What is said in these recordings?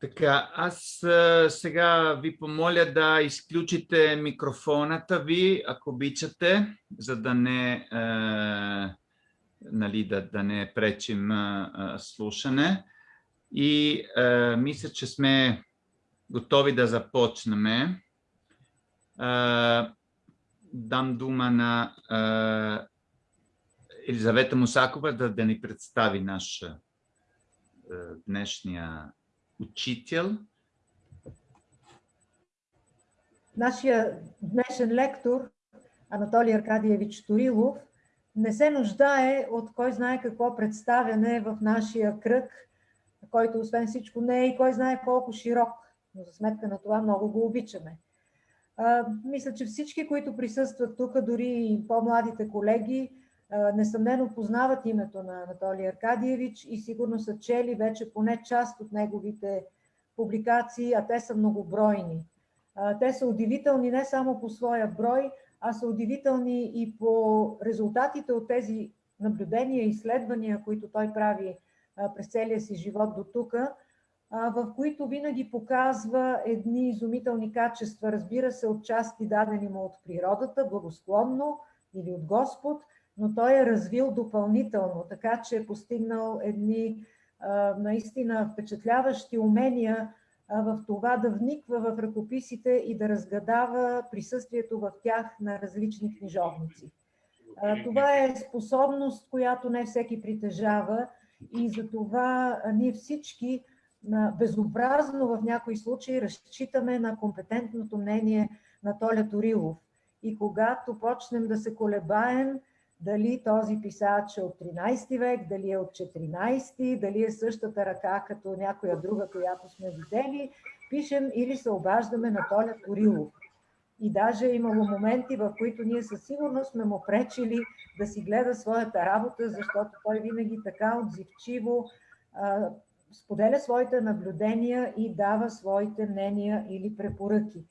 Така, аз сега ви помоля да изключите микрофоната ви, ако обичате, за да не, а, нали, да, да не пречим а, слушане. И а, мисля, че сме готови да започнем. А, дам дума на а, Елизавета Мусакова да, да ни представи наш а, днешния учител. Нашия днешен лектор Анатолий Аркадиевич Турилов не се нуждае от кой знае какво представяне в нашия кръг, който освен всичко не е и кой знае колко широк, но за сметка на това много го обичаме. А, мисля, че всички, които присъстват тук, дори и по-младите колеги, несъмнено познават името на Анатолий Аркадиевич и сигурно са чели вече поне част от неговите публикации, а те са многобройни. Те са удивителни не само по своя брой, а са удивителни и по резултатите от тези наблюдения и изследвания, които той прави през целия си живот до тук, в които винаги показва едни изумителни качества, разбира се, от части дадени му от природата, благосклонно или от Господ, но той е развил допълнително, така че е постигнал едни наистина впечатляващи умения в това да вниква в ръкописите и да разгадава присъствието в тях на различни книжовници. Това е способност, която не всеки притежава и за това ние всички безобразно в някои случаи разчитаме на компетентното мнение на Толя Торилов. И когато почнем да се колебаем, дали този писач е от 13 век, дали е от 14, дали е същата ръка като някоя друга, която сме видели, пишем или се обаждаме на Толя Корилов. И даже е имало моменти, в които ние със сигурност сме му пречили да си гледа своята работа, защото той винаги така отзивчиво а, споделя своите наблюдения и дава своите мнения или препоръки.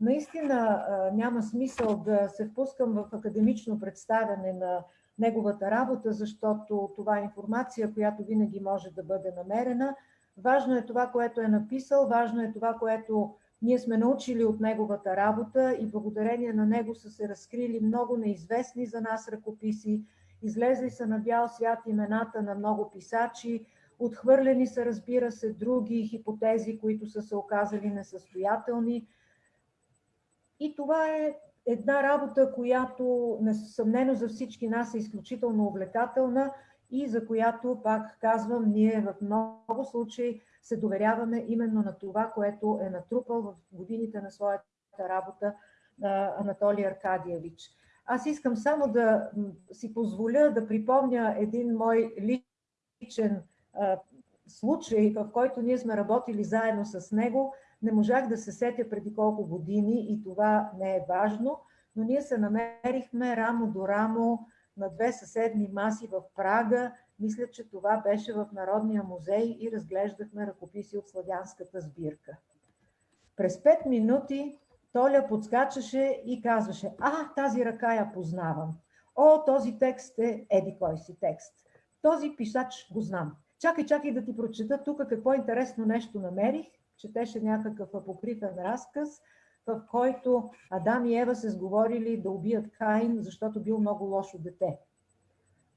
Наистина няма смисъл да се впускам в академично представяне на неговата работа, защото това е информация, която винаги може да бъде намерена. Важно е това, което е написал, важно е това, което ние сме научили от неговата работа и благодарение на него са се разкрили много неизвестни за нас ръкописи, излезли са на бял свят имената на много писачи, отхвърлени са, разбира се, други хипотези, които са се оказали несъстоятелни – и това е една работа, която несъмнено за всички нас е изключително увлекателна и за която, пак казвам, ние в много случаи се доверяваме именно на това, което е натрупал в годините на своята работа Анатолий Аркадиевич. Аз искам само да си позволя да припомня един мой личен случай, в който ние сме работили заедно с него – не можах да се сетя преди колко години и това не е важно, но ние се намерихме рамо до рамо на две съседни маси в Прага. Мисля, че това беше в Народния музей и разглеждахме ръкописи от славянската сбирка. През пет минути Толя подскачаше и казваше, а, тази ръка я познавам. О, този текст е еди кой си текст. Този писач го знам. Чакай, чакай да ти прочета тук какво интересно нещо намерих четеше някакъв апокрифен разказ, в който Адам и Ева се сговорили да убият Каин, защото бил много лошо дете.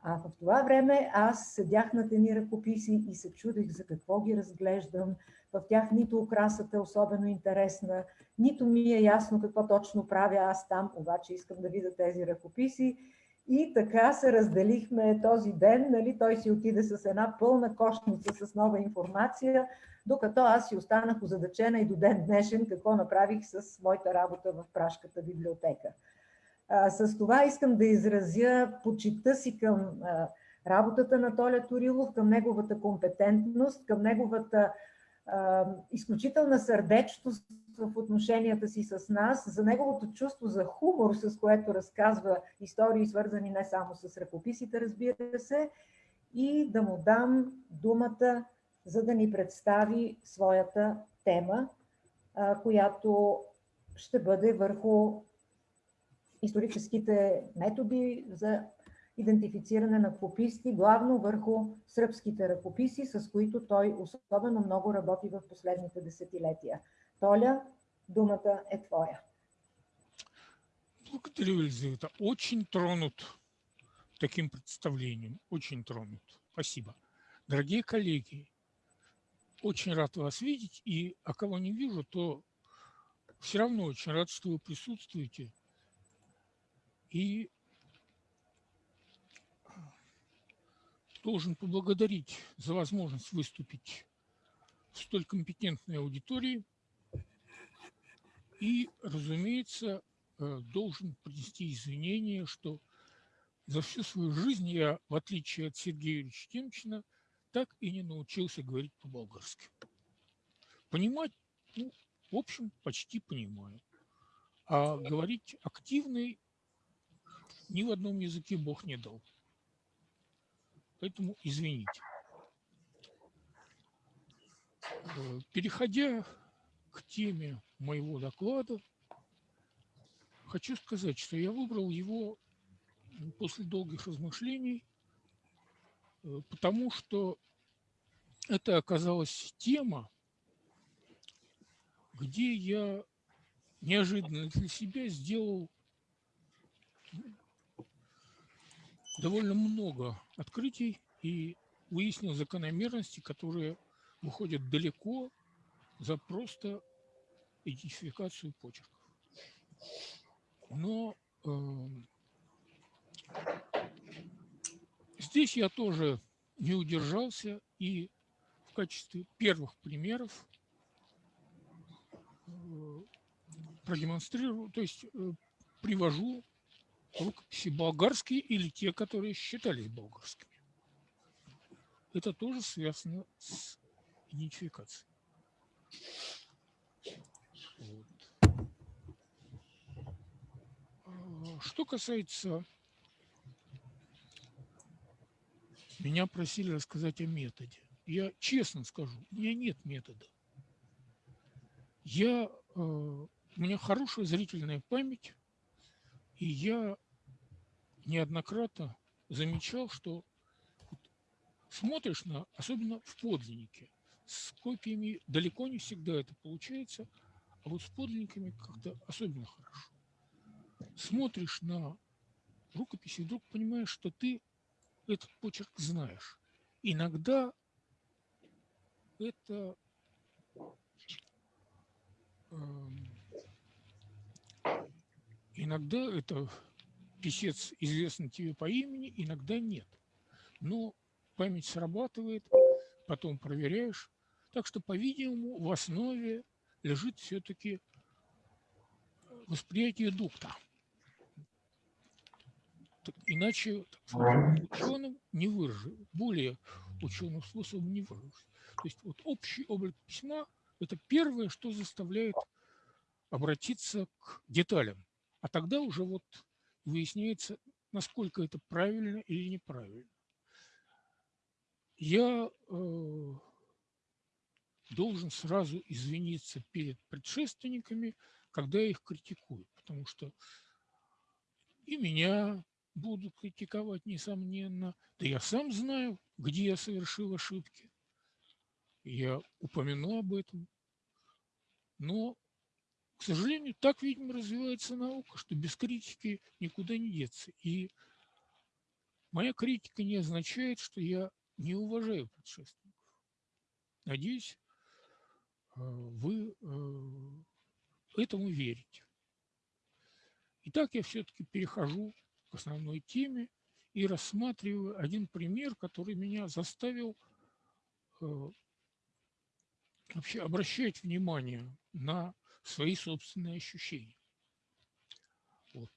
А в това време аз седях на тени ръкописи и се чудех за какво ги разглеждам. В тях нито украсата е особено интересна, нито ми е ясно какво точно правя аз там, обаче искам да видя тези ръкописи. И така се разделихме този ден. Нали? Той си отиде с една пълна кошница с нова информация, докато аз си останах озадачена и до ден днешен какво направих с моята работа в Прашката библиотека. А, с това искам да изразя почита си към а, работата на Толя Турилов, към неговата компетентност, към неговата изключителна сърдечност в отношенията си с нас, за неговото чувство за хумор, с което разказва истории, свързани не само с ръкописите, разбира се, и да му дам думата за да ни представи своята тема, която ще бъде върху историческите методи за идентифициране на кописти, главно върху сръбските ръкописи, с които той особено много работи в последните десетилетия. Толя, думата е твоя. Благодарю, Елизавета. Очень тронут таким представлением. Очень тронут. Спасибо. Дорогие коллеги, очень рад вас видеть. И а кого не вижу, то все равно очень рад, что вы присутствуете. И должен поблагодарить за возможность выступить в столь компетентной аудитории. И, разумеется, э, должен принести извинения, что за всю свою жизнь я, в отличие от Сергея Юрьевича Темчина, так и не научился говорить по-болгарски. Понимать, ну, в общем, почти понимаю. А говорить активный ни в одном языке Бог не дал. Поэтому извините. Э, переходя к теме моего доклада, хочу сказать, что я выбрал его после долгих размышлений, э, потому что это оказалась тема, где я неожиданно для себя сделал довольно много открытий и выяснил закономерности, которые выходят далеко за просто идентификацию почерков. Но э, здесь я тоже не удержался и в качестве первых примеров э, продемонстрирую, то есть э, привожу болгарские или те, которые считались болгарскими. Это тоже связано с идентификацией. Вот. Что касается... Меня просили рассказать о методе. Я честно скажу, у меня нет метода. Я, э, у меня хорошая зрительная память, и я неоднократно замечал, что смотришь на, особенно в подлиннике, с копиями далеко не всегда это получается, а вот с подлинниками как-то особенно хорошо. Смотришь на рукопись и вдруг понимаешь, что ты этот почерк знаешь. Иногда это э, Иногда это писец известен тебе по имени, иногда нет. Но память срабатывает, потом проверяешь. Так что, по-видимому, в основе лежит все-таки восприятие дукта. Так, иначе ученым не выражу, более ученым способом не выражу. То есть вот общий облик письма – это первое, что заставляет обратиться к деталям. А тогда уже вот выясняется, насколько это правильно или неправильно. Я э, должен сразу извиниться перед предшественниками, когда я их критикую, потому что и меня будут критиковать, несомненно. Да я сам знаю, где я совершил ошибки. Я упомяну об этом. Но к сожалению, так, видимо, развивается наука, что без критики никуда не деться. И моя критика не означает, что я не уважаю предшественников. Надеюсь, э, вы э, этому верите. Итак, я все-таки перехожу к основной теме и рассматриваю один пример, который меня заставил э, вообще обращать внимание на свои собственные ощущения. Вот.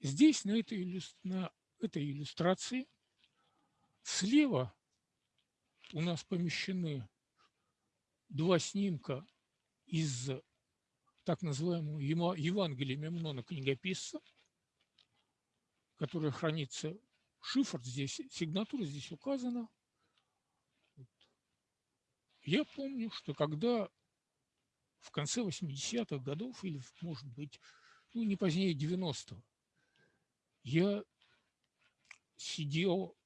Здесь, на этой, на этой иллюстрации, слева у нас помещены два снимка из так называемого Евангелия Мемнона книгописца, которая хранится, шифр здесь, сигнатура здесь указана. Я помню, что когда в конце 80-х годов или, может быть, ну, не позднее 90-го, я сидел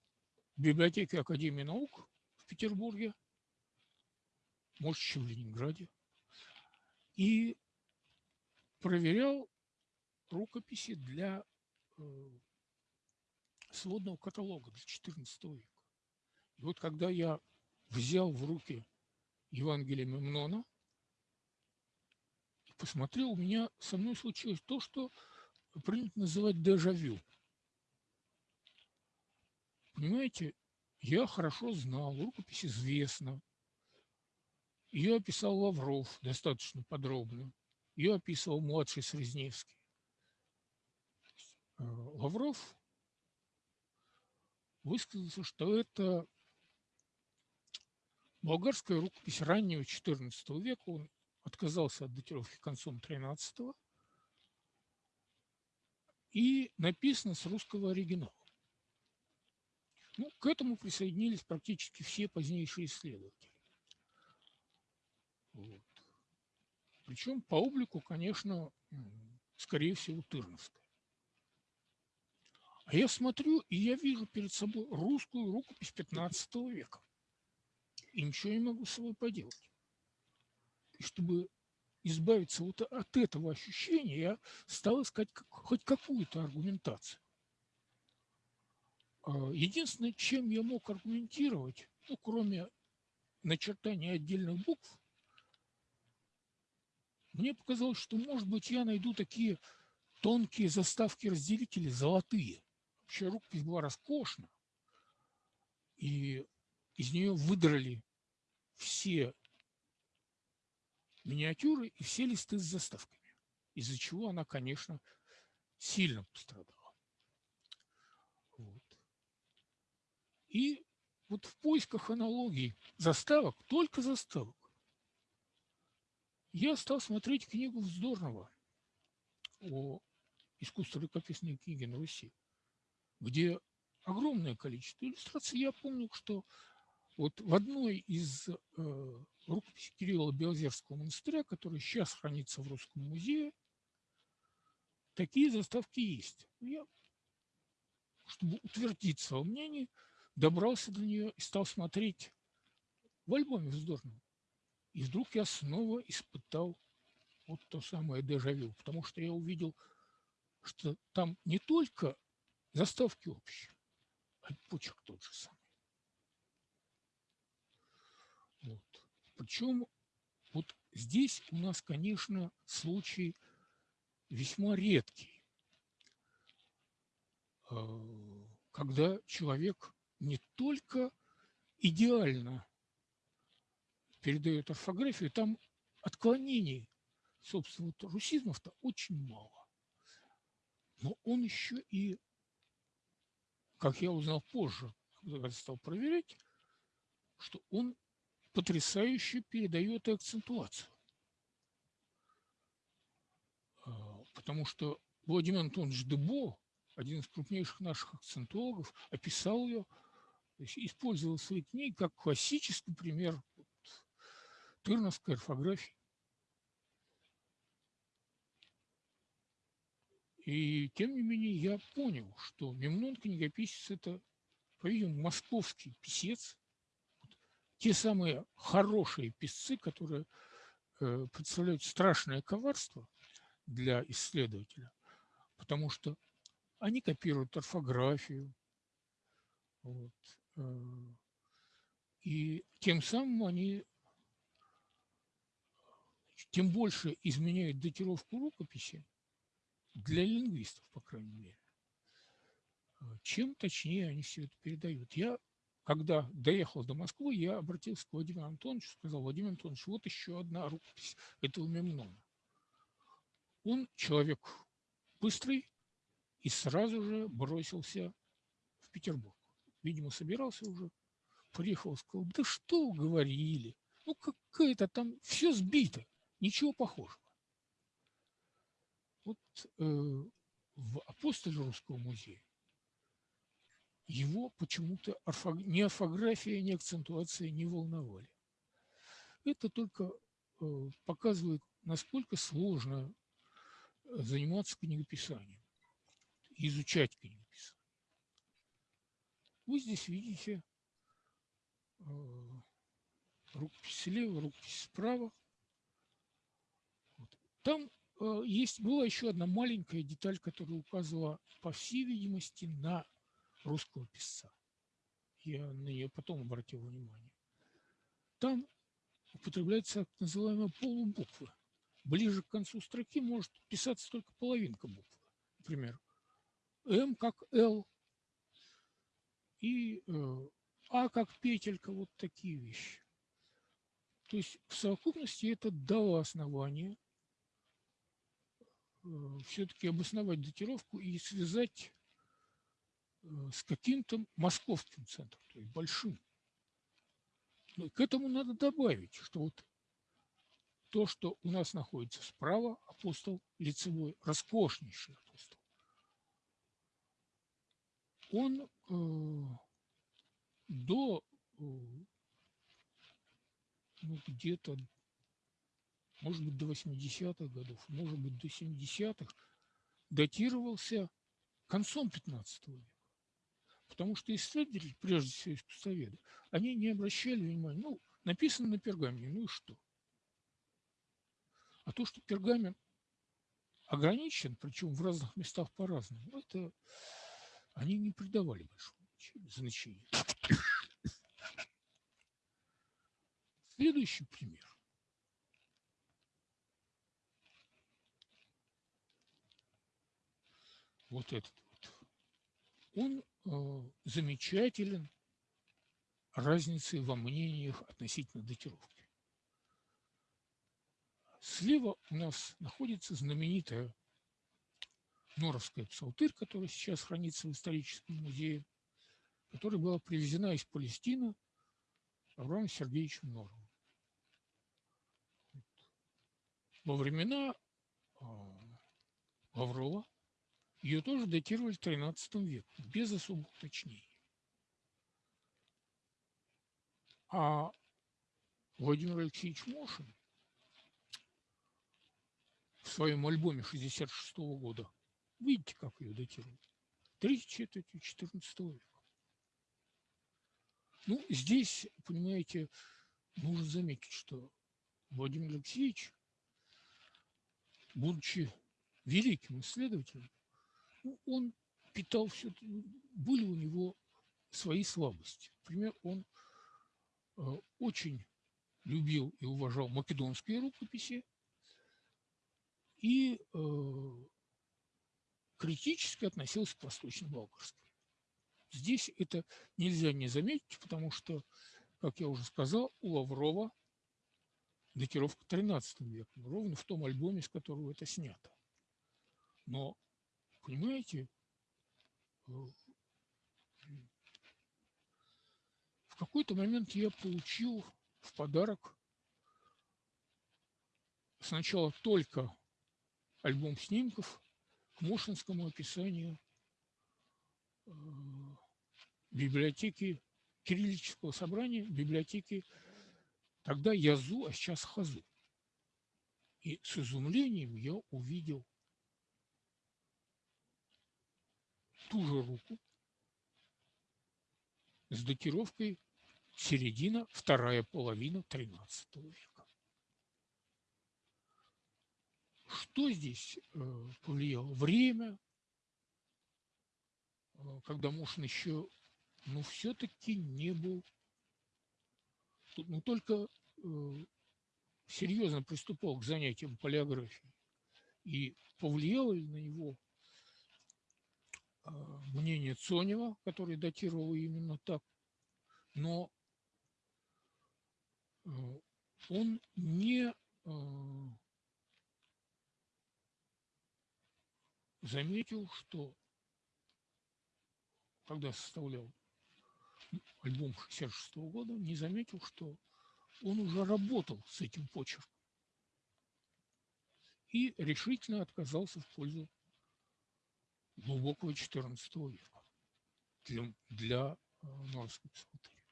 в библиотеке Академии наук в Петербурге, может, еще в Ленинграде, и проверял рукописи для э, сводного каталога для XIV века. И вот когда я взял в руки Евангелие Мемнона посмотрел, у меня со мной случилось то, что принято называть дежавю. Понимаете, я хорошо знал, рукопись известна. Ее описал Лавров достаточно подробно. Ее описывал младший Срезневский. Э, Лавров высказался, что это болгарская рукопись раннего XIV века. Он отказался от датировки концом XIII и написано с русского оригинала. Ну, к этому присоединились практически все позднейшие исследователи. Вот. Причем по облику, конечно, скорее всего, Тырновская. А я смотрю, и я вижу перед собой русскую рукопись 15 века. И ничего не могу с собой поделать. И чтобы избавиться вот от этого ощущения, я стал искать хоть какую-то аргументацию. А, единственное, чем я мог аргументировать, ну, кроме начертания отдельных букв, мне показалось, что, может быть, я найду такие тонкие заставки-разделители, золотые. Вообще рукопись была роскошна, и из нее выдрали все миниатюры и все листы с заставками, из-за чего она, конечно, сильно пострадала. Вот. И вот в поисках аналогий заставок, только заставок, я стал смотреть книгу Вздорного о искусстве рукописной книги на Руси, где огромное количество иллюстраций. Я помню, что вот в одной из э, рукописей Кирилла Белозерского монастыря, которая сейчас хранится в Русском музее, такие заставки есть. Я, чтобы утвердиться во мнении, добрался до нее и стал смотреть в альбоме вздорном. И вдруг я снова испытал вот то самое дежавю, потому что я увидел, что там не только заставки общие, а почерк тот же самый. Вот. Причем вот здесь у нас, конечно, случай весьма редкий, э, когда человек не только идеально передает орфографию, там отклонений, собственно, вот русизмов-то очень мало. Но он еще и, как я узнал позже, когда стал проверять, что он потрясающе передает акцентуацию. А, потому что Владимир Антонович Дебо, один из крупнейших наших акцентологов, описал ее, использовал свои книги как классический пример тырновской орфографии. И тем не менее я понял, что Мемнон книгописец – это, по-видимому, московский писец, те самые хорошие писцы, которые э, представляют страшное коварство для исследователя, потому что они копируют орфографию, вот, э, и тем самым они тем больше изменяют датировку рукописи для лингвистов, по крайней мере, чем точнее они все это передают. Я когда доехал до Москвы, я обратился к Владимиру Антоновичу, сказал, Владимир Антонович, вот еще одна рукопись этого Мемнона. Он человек быстрый и сразу же бросился в Петербург. Видимо, собирался уже, приехал, сказал, да что говорили, ну какая-то там все сбито, ничего похожего. Вот э, в апостоле Русского музея его почему-то ни орфография, ни акцентуация не волновали. Это только э, показывает, насколько сложно э, заниматься книгописанием, изучать книгописание. вы здесь видите э, рукопись слева, рукопись справа. Там есть, была еще одна маленькая деталь, которая указывала, по всей видимости, на русского писца. Я на нее потом обратил внимание. Там употребляется так называемая полубуква. Ближе к концу строки может писаться только половинка буквы. Например, М как Л и э, А как петелька, вот такие вещи. То есть в совокупности это дало основание э, все-таки обосновать датировку и связать с каким-то московским центром, то есть большим. Но к этому надо добавить, что вот то, что у нас находится справа, апостол лицевой, роскошнейший апостол, он э, до э, ну, где-то, может быть, до 80-х годов, может быть, до 70-х, датировался концом 15 века. Потому что исследователи, прежде всего искусствоведы, они не обращали внимания, ну, написано на пергамене, ну и что? А то, что пергамент ограничен, причем в разных местах по-разному, это они не придавали большого значения. Следующий пример. Вот этот. Он э, замечателен разницей во мнениях относительно датировки. Слева у нас находится знаменитая Норовская псалтырь, которая сейчас хранится в историческом музее, которая была привезена из Палестины Авраамом Сергеевичем Норовым. Во времена а, Лаврова ее тоже датировали XIII веком, без особых уточнений. А Владимир Алексеевич Мошин в своем альбоме 66 -го года, видите, как ее датируют, третьей четвертью XIV века. Ну, здесь, понимаете, нужно заметить, что Владимир Алексеевич будучи великим исследователем, он питал все, были у него свои слабости. Например, он э, очень любил и уважал македонские рукописи и э, критически относился к восточно-болгарской. Здесь это нельзя не заметить, потому что, как я уже сказал, у Лаврова датировка 13 века, ровно в том альбоме, с которого это снято. Но, понимаете, э, в какой-то момент я получил в подарок сначала только альбом снимков к Мошинскому описанию э, библиотеки Кириллического собрания, библиотеки Тогда язу, а сейчас хазу. И с изумлением я увидел ту же руку с датировкой середина, вторая половина XIII века. Что здесь э, повлияло? Время, э, когда Мушин еще, ну, все-таки не был ну, только э, серьезно приступал к занятиям полиографией и повлияло ли на него мнение Цонева, который датировал именно так, но э, он не э, заметил, что когда составлял альбом 66 -го года, не заметил, что он уже работал с этим почерком и решительно отказался в пользу глубокого XIV века для, для э, Норской псалтыри.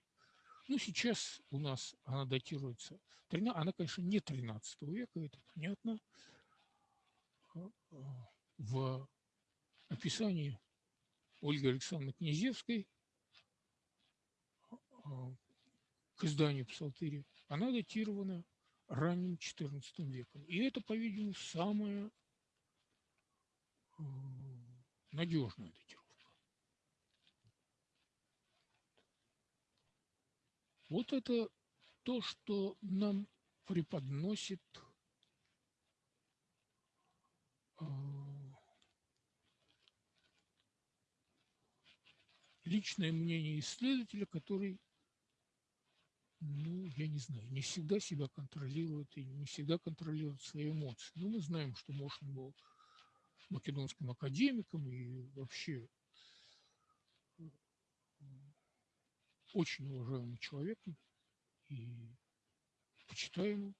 Ну, сейчас у нас она датируется, она, конечно, не 13 века, это понятно. Э, э, в описании Ольги Александровны Князевской к изданию Псалтыри, она датирована ранним XIV веком. И это, по-видимому, самая надежная датировка. Вот это то, что нам преподносит личное мнение исследователя, который, ну, я не знаю, не всегда себя контролирует и не всегда контролирует свои эмоции. Но мы знаем, что Мошин был македонским академиком и вообще очень уважаемым человеком и почитаемым.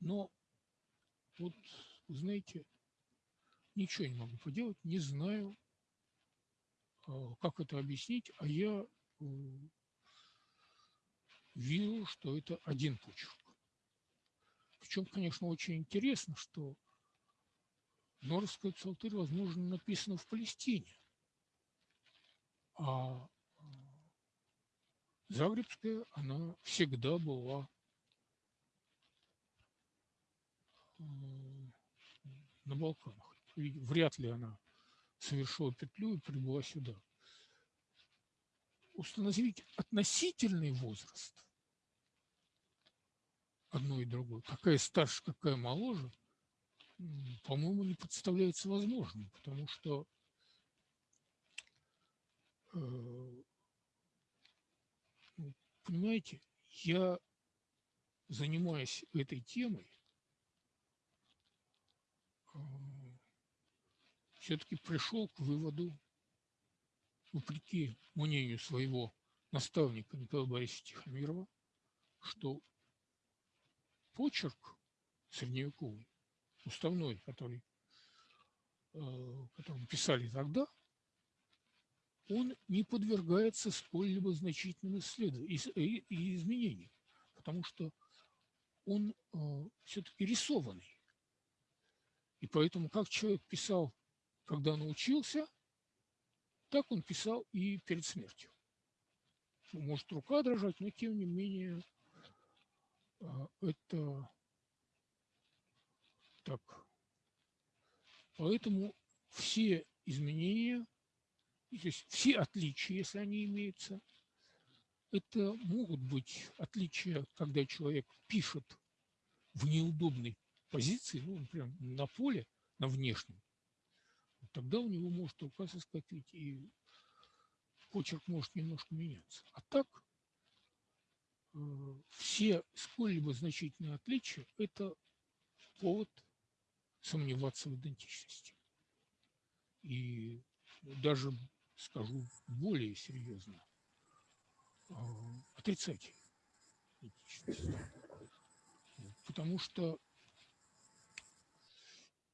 Но вот, знаете, ничего не могу поделать, не знаю, а, как это объяснить, а я э, вижу, что это один почерк. Причем, конечно, очень интересно, что Норская псалтырь, возможно, написана в Палестине, а Загребская, она всегда была э, на Балканах. И вряд ли она совершила петлю и прибыла сюда. Установить относительный возраст одной и другой, какая старше, какая моложе, по-моему, не представляется возможным, потому что э, ну, понимаете, я занимаясь этой темой, э, все-таки пришел к выводу, вопреки мнению своего наставника Николая Борисовича Тихомирова, что почерк средневековый, уставной, который, э, которым писали тогда, он не подвергается сколь-либо значительным и изменениям, потому что он э, все-таки рисованный. И поэтому, как человек писал когда научился, так он писал и перед смертью. Может рука дрожать, но тем не менее это так. Поэтому все изменения, то есть все отличия, если они имеются, это могут быть отличия, когда человек пишет в неудобной позиции, ну, например, на поле, на внешнем, тогда у него может рука соскочить, и почерк может немножко меняться. А так э, все сколь-либо значительные отличия – это повод сомневаться в идентичности. И даже, скажу более серьезно, э, отрицать идентичность. Потому что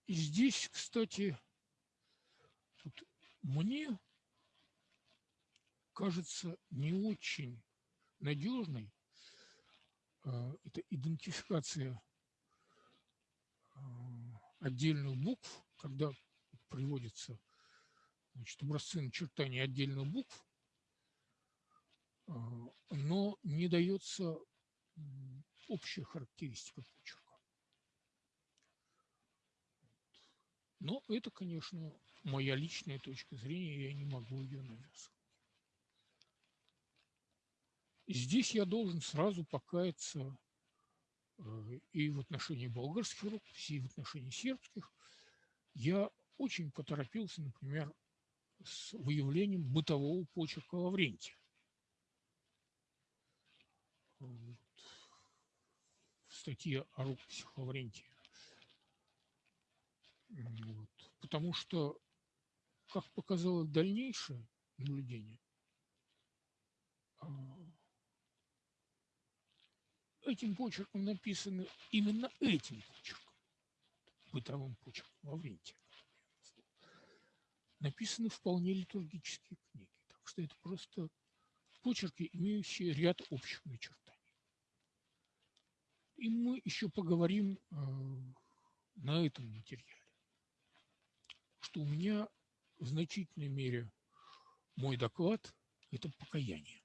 и здесь, кстати, вот мне кажется не очень надежной а, это идентификация а, отдельных букв, когда приводится значит, образцы начертания отдельных букв, а, но не дается общая характеристика почерка. Но это, конечно, моя личная точка зрения, я не могу ее навязывать. Здесь я должен сразу покаяться и в отношении болгарских рукописей, и в отношении сербских. Я очень поторопился, например, с выявлением бытового почерка Лаврентия. Вот. В статье о рукописях Лаврентия вот. Потому что, как показало дальнейшее наблюдение, а, этим почерком написано именно этим почерком, бытовым почерком Лаврентия. Написаны вполне литургические книги. Так что это просто почерки, имеющие ряд общих начертаний. И мы еще поговорим э, на этом материале что у меня в значительной мере мой доклад – это покаяние.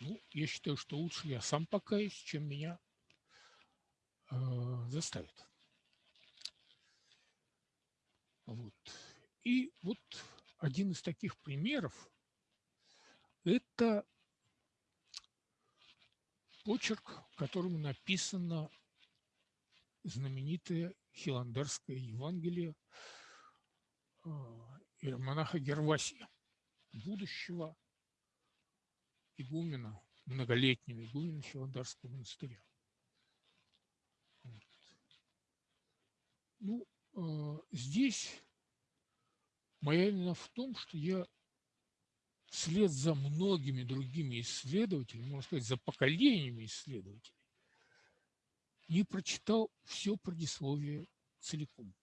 Ну, я считаю, что лучше я сам покаюсь, чем меня э, заставят. Вот. И вот один из таких примеров – это почерк, которым написано знаменитое Хиландерское Евангелие э, монах Гервасия, будущего игумена, многолетнего игумена Хиландарского монастыря. Ну, э, здесь моя именно в том, что я вслед за многими другими исследователями, можно сказать, за поколениями исследователей, не прочитал все предисловие целиком.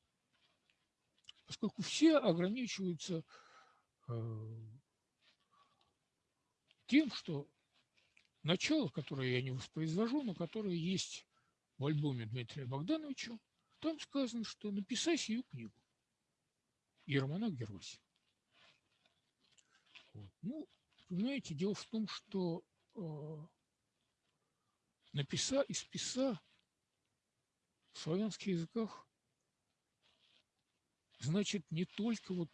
Поскольку все ограничиваются э, тем, что начало, которое я не воспроизвожу, но которое есть в альбоме Дмитрия Богдановича, там сказано, что написай сию книгу. Ермонах Гервасий. Вот. Ну, понимаете, дело в том, что э, написа и списа в славянских языках значит не только вот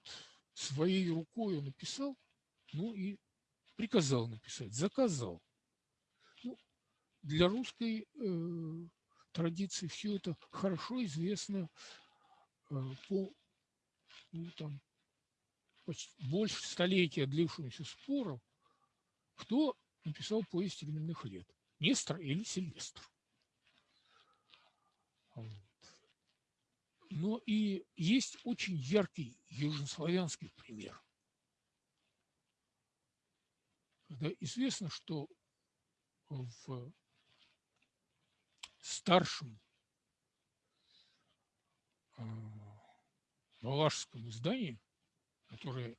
своей рукой он написал, но и приказал написать, заказал. Ну, для русской э, традиции все это хорошо известно э, по ну, там, почти больше столетия длившимся спорам, кто написал повесть временных лет, Нестор или Сильвестр. Вот. Но и есть очень яркий южнославянский пример. Когда известно, что в старшем а, валашском издании, которое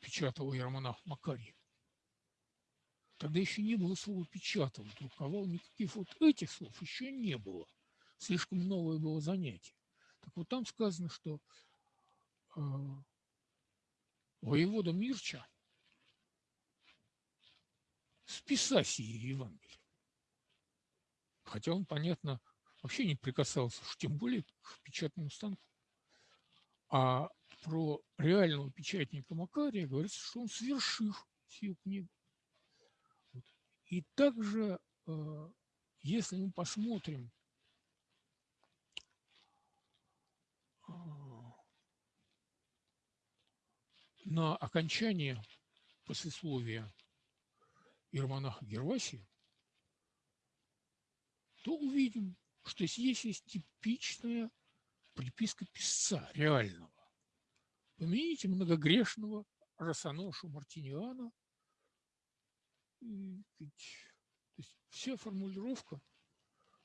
печатал Ермонах Макарий, тогда еще не было слова «печатал», друковал, никаких вот этих слов еще не было – слишком новое было занятие. Так вот там сказано, что э, воевода Мирча списать сие Евангелие. Хотя он, понятно, вообще не прикасался, уж тем более к печатному станку. А про реального печатника Макария говорится, что он совершил сию книгу. Вот. И также, э, если мы посмотрим на окончание послесловия Ирмонаха Гервасия, то увидим, что здесь есть типичная приписка писца реального. Помяните многогрешного Росоношу Мартиниана. И, то есть вся формулировка,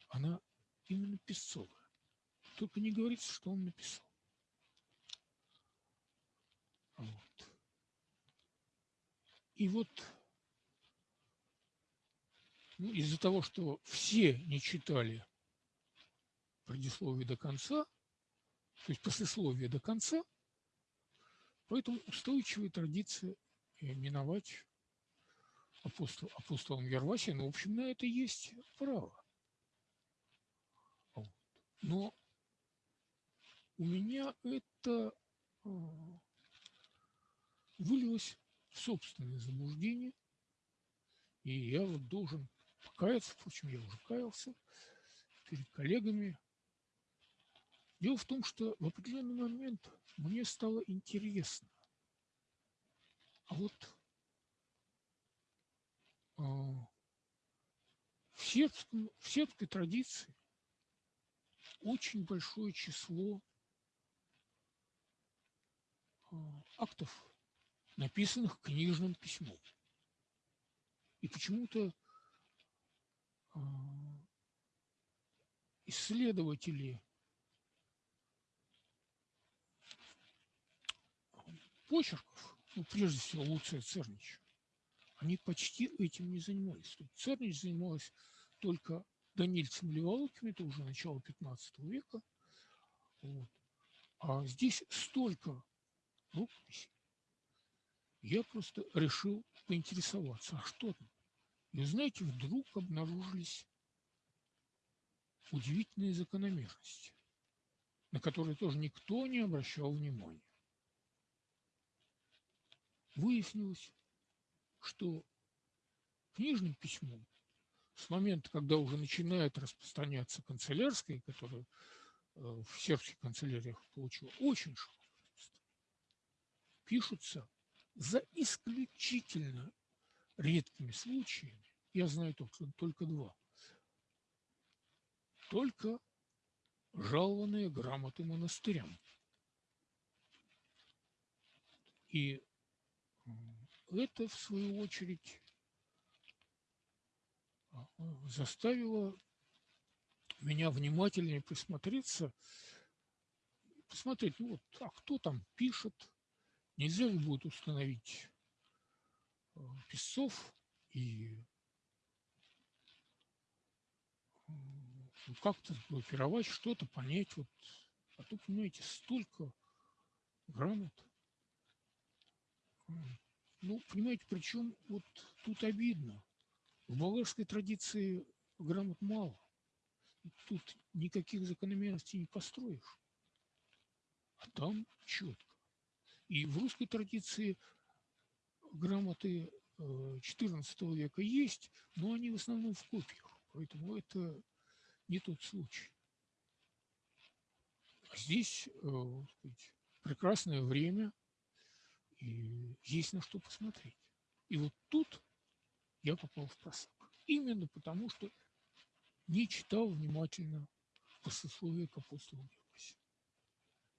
она именно песцовая. Только не говорится, что он написал. Вот. И вот из-за того, что все не читали предисловие до конца, то есть послесловие до конца, поэтому устойчивая традиция именовать апостол, апостолом Ярвасия, ну, в общем, на это есть право. Вот. Но у меня это а, вылилось в собственное заблуждение, и я вот должен покаяться, впрочем, я уже каялся перед коллегами. Дело в том, что в определенный момент мне стало интересно, а вот а, в, сербском, в сербской традиции очень большое число а, актов написанных книжным письмом. И почему-то исследователи почерков, ну, прежде всего Луция Цернич, они почти этим не занимались. Цернич занималась только Данильцем Леволоким, это уже начало 15 века. Вот. А здесь столько рукописей, я просто решил поинтересоваться, а что там? И знаете, вдруг обнаружились удивительные закономерности, на которые тоже никто не обращал внимания. Выяснилось, что книжным письмом с момента, когда уже начинает распространяться канцелярское, которое э, в сербских канцеляриях получило очень широкое пишутся за исключительно редкими случаями, я знаю только, только два, только жалованные грамоты монастырям. И это, в свою очередь, заставило меня внимательнее присмотреться, посмотреть, ну вот, а кто там пишет, нельзя ли будет установить песцов и как-то сгруппировать, что-то понять. Вот. А то, понимаете, столько грамот. Ну, понимаете, причем вот тут обидно. В болгарской традиции грамот мало. Тут никаких закономерностей не построишь. А там четко. И в русской традиции грамоты XIV э, века есть, но они в основном в копиях. Поэтому это не тот случай. Здесь э, сказать, прекрасное время, и есть на что посмотреть. И вот тут я попал в просак. Именно потому, что не читал внимательно послесловие к апостолу Георгию.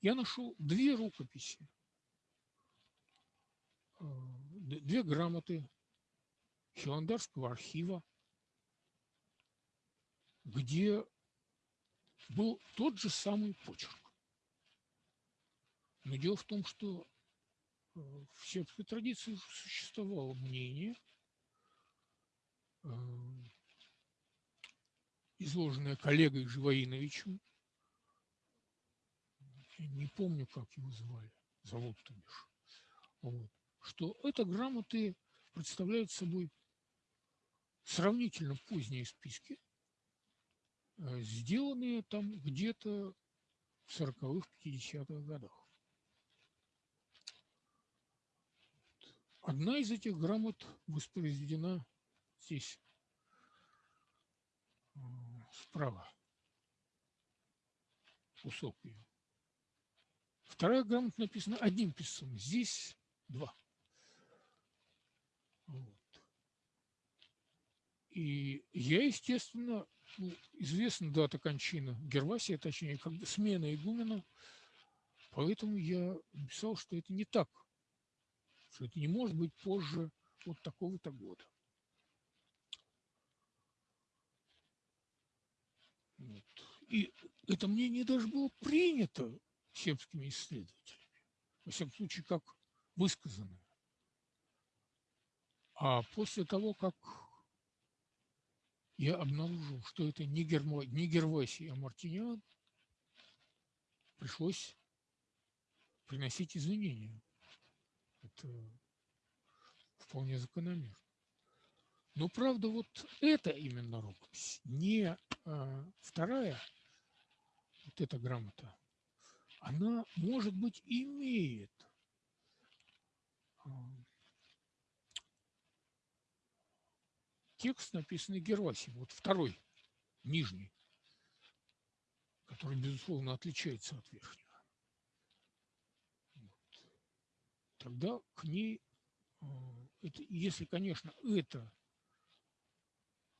Я нашел две рукописи, э, две грамоты Хиландарского архива, где был тот же самый почерк. Но дело в том, что э, в сербской традиции существовало мнение, э, изложенное коллегой Живоиновичем, я не помню, как его звали, зовут то бишь, вот, что это грамоты представляют собой сравнительно поздние списки, Э, сделанные там где-то в 40-х, 50-х годах. Одна из этих грамот воспроизведена здесь, э, справа, кусок ее. Вторая грамота написана одним писцом, здесь два. И я, естественно, ну, известна дата кончины Гервасия, точнее, как смена игумена, поэтому я написал, что это не так, что это не может быть позже вот такого-то года. Вот. И это мнение даже было принято сербскими исследователями, во всяком случае, как высказанное. А после того, как я обнаружил, что это не, Гермо, не Гервасий, а Мартиниан, пришлось приносить извинения. Это вполне закономерно. Но правда, вот это именно рукопись, не а, вторая, вот эта грамота, она, может быть, имеет текст, написанный Гервасием, вот второй, нижний, который, безусловно, отличается от верхнего. Вот. Тогда к ней, э, это, если, конечно, это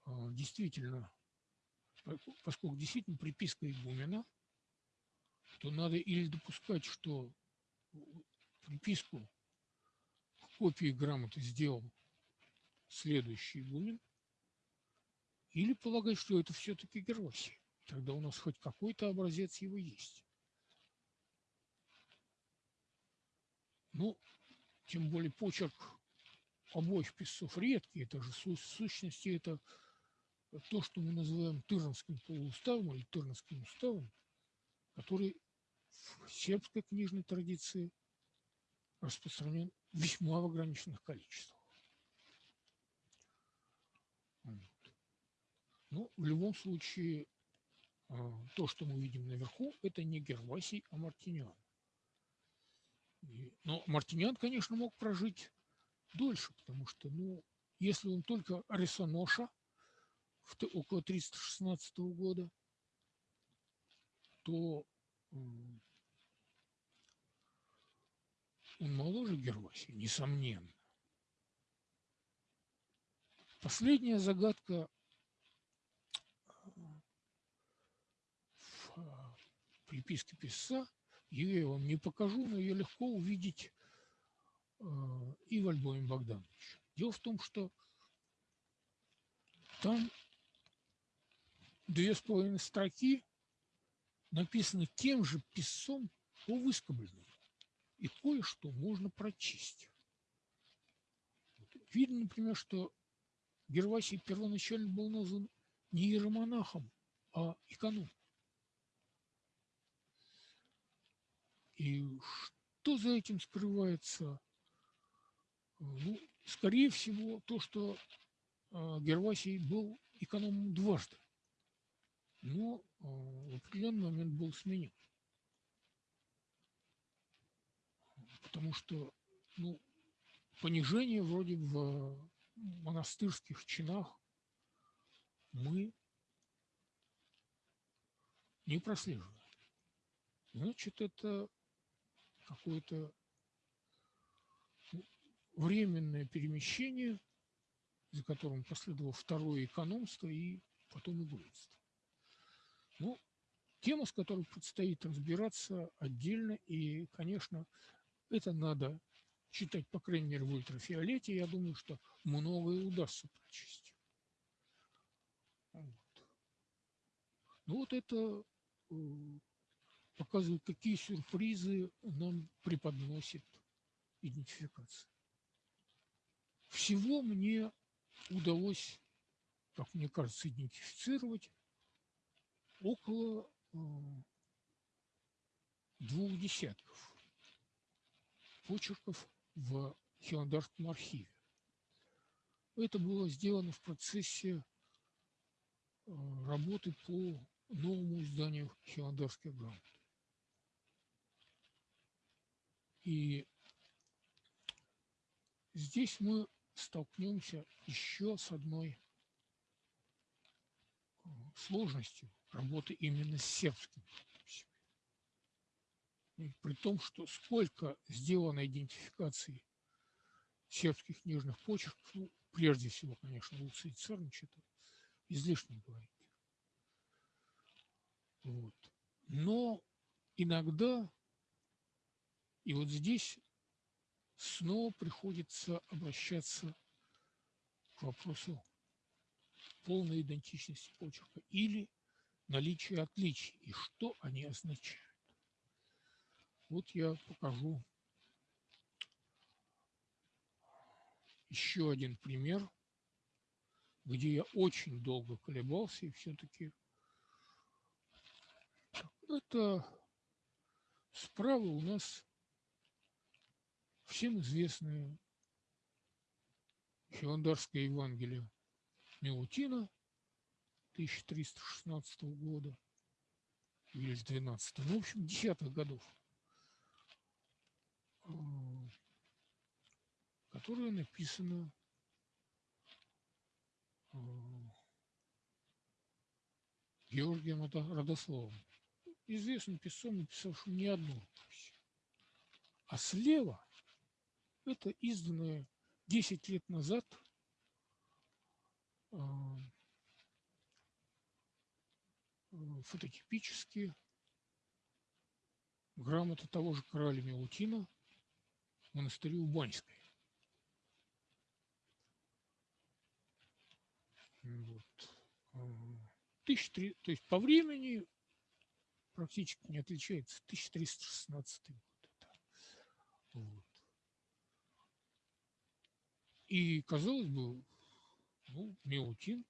э, действительно, поскольку действительно приписка игумена, то надо или допускать, что приписку к копии грамоты сделал следующий игумен, или полагать, что это все-таки Гервасий. Тогда у нас хоть какой-то образец его есть. Ну, тем более почерк обоих писцов редкий. Это же в сущности это то, что мы называем Тырнским полууставом или Тырнским уставом, который в сербской книжной традиции распространен весьма в ограниченных количествах. Ну, в любом случае, а, то, что мы видим наверху, это не Гервасий, а Мартиниан. Но Мартиниан, конечно, мог прожить дольше, потому что, ну, если он только Арисоноша около 316 года, то он моложе Гервасия, несомненно. Последняя загадка приписке писца, ее я вам не покажу, но ее легко увидеть э, и в альбоме Богдановича. Дело в том, что там две с половиной строки написаны тем же писцом по выскобленному. И кое-что можно прочесть. Видно, например, что Гервасий первоначально был назван не иеромонахом, а иконом. И что за этим скрывается? Ну, скорее всего, то, что э, Гервасий был экономом дважды, но э, в определенный момент был сменен. Потому что ну, понижение вроде в монастырских чинах мы не прослеживаем. Значит, это какое-то временное перемещение, за которым последовало второе экономство и потом игрульство. Ну, тема, с которой предстоит разбираться отдельно, и, конечно, это надо читать, по крайней мере, в ультрафиолете, я думаю, что многое удастся прочесть. Вот. Ну вот это показывает, какие сюрпризы нам преподносит идентификация. Всего мне удалось, как мне кажется, идентифицировать около э, двух десятков почерков в Хиландарском архиве. Это было сделано в процессе э, работы по новому изданию Хиландарской грамоты. И здесь мы столкнемся еще с одной э, сложностью работы именно с подписями. И при том, что сколько сделано идентификаций сербских книжных почерков, ну, прежде всего, конечно, Луций Цернич, это излишне говорить. Вот. Но иногда и вот здесь снова приходится обращаться к вопросу полной идентичности почерка или наличия отличий и что они означают. Вот я покажу еще один пример, где я очень долго колебался и все-таки это справа у нас всем известное Хиландарское Евангелие Милутина 1316 года или с 12 ну, в общем, десятых годов, а, которое написано а, Георгием Родословом, известным писцом, написавшим не одну. А слева это изданное 10 лет назад а, фототипически грамота того же короля Милутина монастырю Убанской. Вот. А, тысяч три, то есть по времени практически не отличается. 1316 год. Это. Вот. И, казалось бы, ну, Мелутин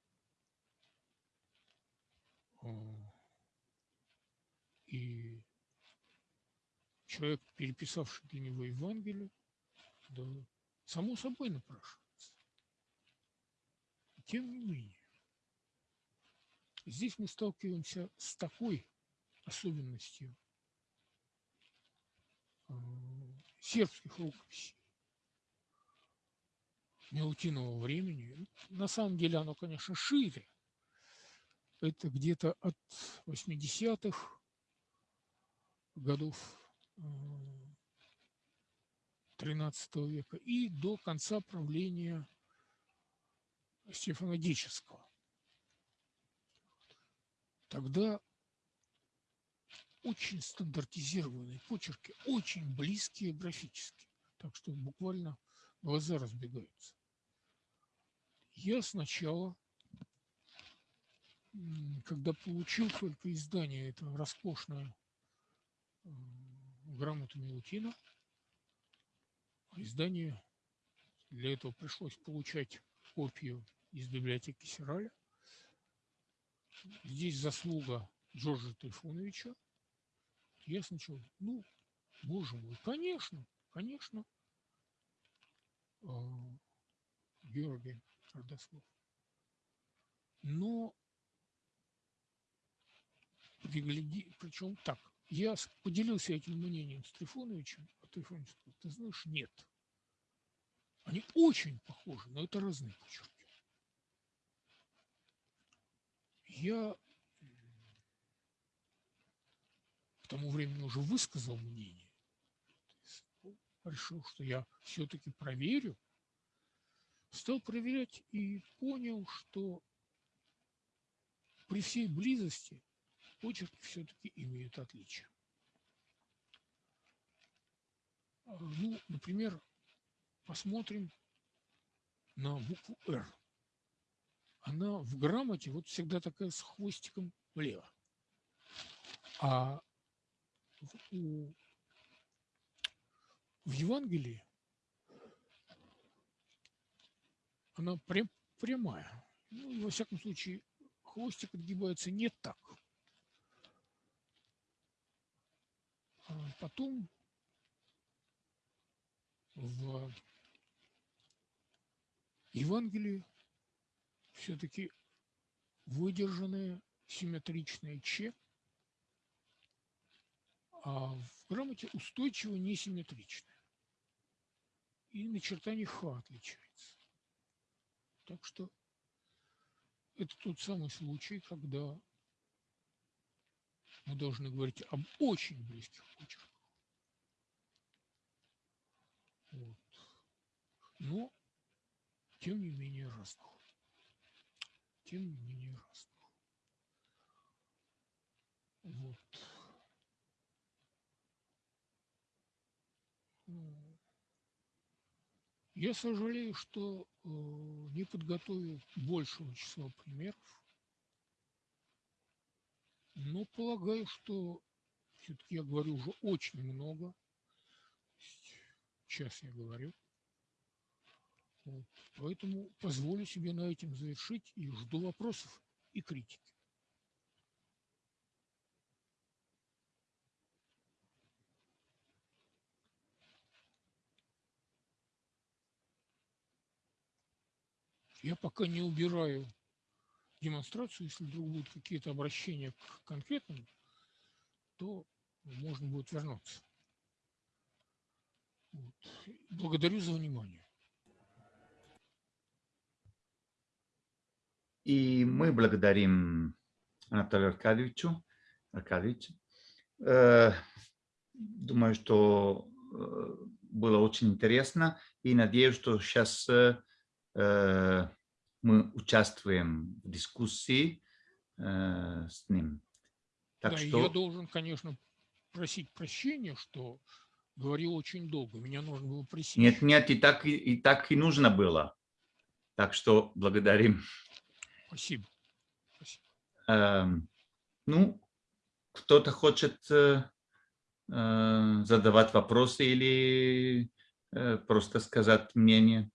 а, и человек, переписавший для него Евангелие, да, само собой напрашивается. тем не менее, здесь мы сталкиваемся с такой особенностью э, сербских рукописей Мелутинового времени. На самом деле оно, конечно, шире. Это где-то от 80-х годов XIII века и до конца правления Стефана. Тогда очень стандартизированные почерки, очень близкие графически, так что буквально глаза разбегаются. Я сначала, когда получил только издание, это роскошное грамоту Милутина, издание для этого пришлось получать копию из библиотеки Сираля. Здесь заслуга Джорджа Трифоновича. Я сначала, ну, боже мой, конечно, конечно, а, Георгий Родослов. Но пригляди, причем так, я поделился этим мнением с Трифоновичем, а Трифонович сказал, ты знаешь, нет. Они очень похожи, но это разные почерки. Я к тому времени уже высказал мнение. Решил, что я все-таки проверю. Стал проверять и понял, что при всей близости почерки все-таки имеют отличия. А, ну, например, посмотрим на букву «Р» она в грамоте вот всегда такая с хвостиком влево. А в, в Евангелии она прям, прямая. Ну, во всяком случае, хвостик отгибается не так. А потом в Евангелии все-таки выдержанное симметричное Ч, а в грамоте устойчиво несимметричное. И начертание Х отличается. Так что это тот самый случай, когда мы должны говорить об очень близких почерках. Вот. Но, тем не менее, разных тем не менее разных. Вот. Я сожалею, что э, не подготовил большего числа примеров, но полагаю, что все-таки я говорю уже очень много. Сейчас я говорю. Вот. Поэтому позволю себе на этом завершить и жду вопросов и критики. Я пока не убираю демонстрацию, если вдруг будут какие-то обращения к конкретному, то можно будет вернуться. Вот. Благодарю за внимание. И мы благодарим Анатолию Аркадьевичу. Аркадьевичу. Э, думаю, что э, было очень интересно и надеюсь, что сейчас э, мы участвуем в дискуссии с ним. Так да, что... я должен, конечно, просить прощения, что говорил очень долго. Меня нужно было просить. Нет, нет, и так и, и так и нужно было. Так что благодарим. Спасибо. Спасибо. Эм, ну, кто-то хочет э, э, задавать вопросы или э, просто сказать мнение?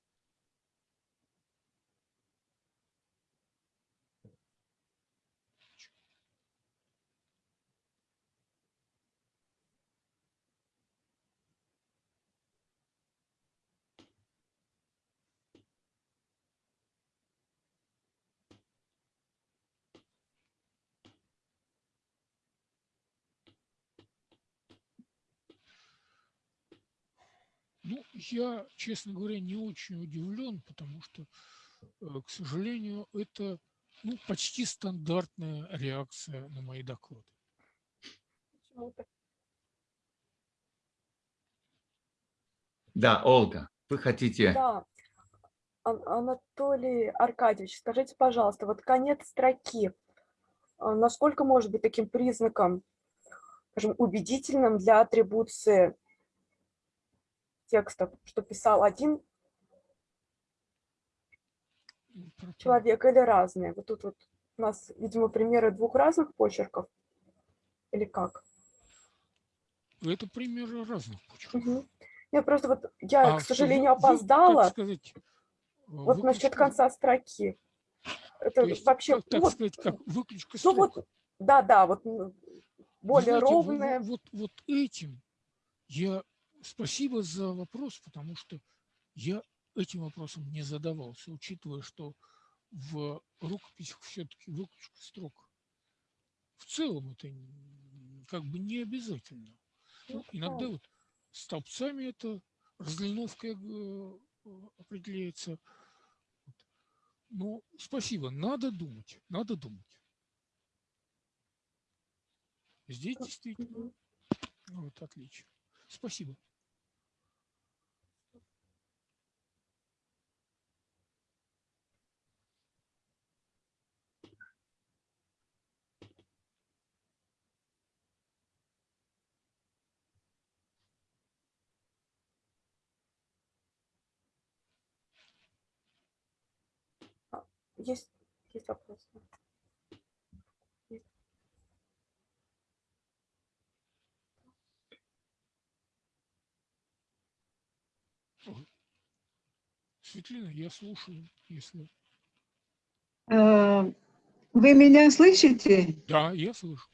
Я, честно говоря, не очень удивлен, потому что, э, к сожалению, это ну, почти стандартная реакция на мои доклады. Да, Ольга, вы хотите? Да. Анатолий Аркадьевич, скажите, пожалуйста, вот конец строки, а, насколько может быть таким признаком, скажем, убедительным для атрибуции текста, что писал один человек или разные? Вот тут вот у нас, видимо, примеры двух разных почерков. Или как? Это примеры разных почерков. Угу. Я просто вот, я, а, к сожалению, опоздала. сказать, вот выключка... насчет конца строки. Это есть, вообще... Так вот, сказать, как выключка Ну вот, да, да, вот более Знаете, ровная. Вот, вот, вот этим я... Спасибо за вопрос, потому что я этим вопросом не задавался, учитывая, что в рукописях все-таки выключка строк. В целом это как бы не обязательно. Ну, иногда вот столбцами это разлиновка э, определяется. Ну, спасибо, надо думать, надо думать. Здесь действительно, вот, отлично. Спасибо. Есть, есть вопросы? Светлина, я слушаю, если... А, вы меня слышите? Да, я слышу.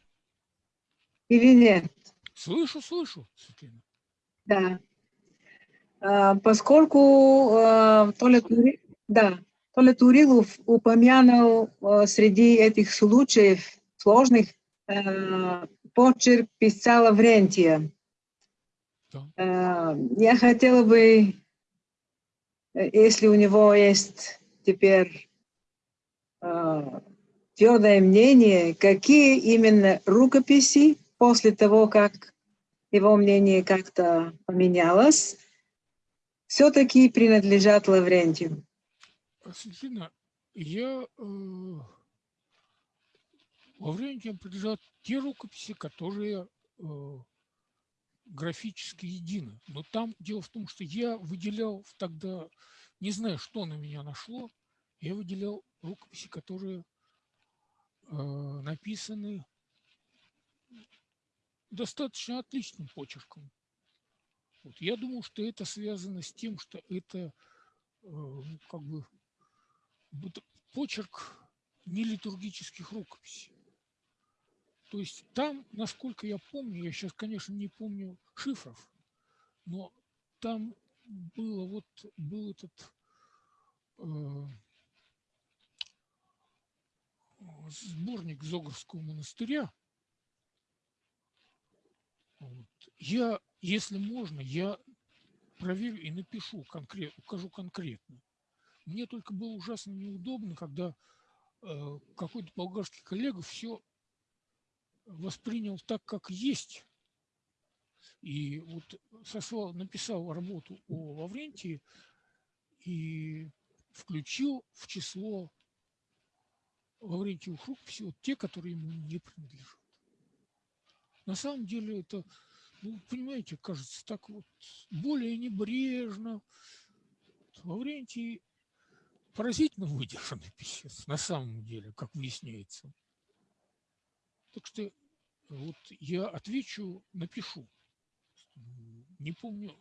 Или нет? Слышу, слышу, Светлина. Да. А, поскольку а, то ли... Да, Толя Турилов упомянул э, среди этих случаев сложных э, почерк писца Лаврентия. Э, я хотела бы, если у него есть теперь твердое мнение, какие именно рукописи после того, как его мнение как-то поменялось, все-таки принадлежат Лаврентию. Светлана, я э, во времени прилежат те рукописи, которые э, графически едины. Но там дело в том, что я выделял тогда, не знаю, что на меня нашло, я выделял рукописи, которые э, написаны достаточно отличным почерком. Вот. Я думаю, что это связано с тем, что это э, ну, как бы почерк нелитургических рукописей. То есть там, насколько я помню, я сейчас, конечно, не помню шифров, но там было вот был этот э, сборник Зогорского монастыря. Вот. Я, если можно, я проверю и напишу конкретно, укажу конкретно. Мне только было ужасно неудобно, когда э, какой-то болгарский коллега все воспринял так, как есть. И вот сослал, написал работу о Лаврентии и включил в число Лаврентьевых рукописей вот те, которые ему не принадлежат. На самом деле это, ну, понимаете, кажется так вот более небрежно. Лаврентий поразительно выдержанный писец, на самом деле, как выясняется. Так что вот я отвечу, напишу. Не помню,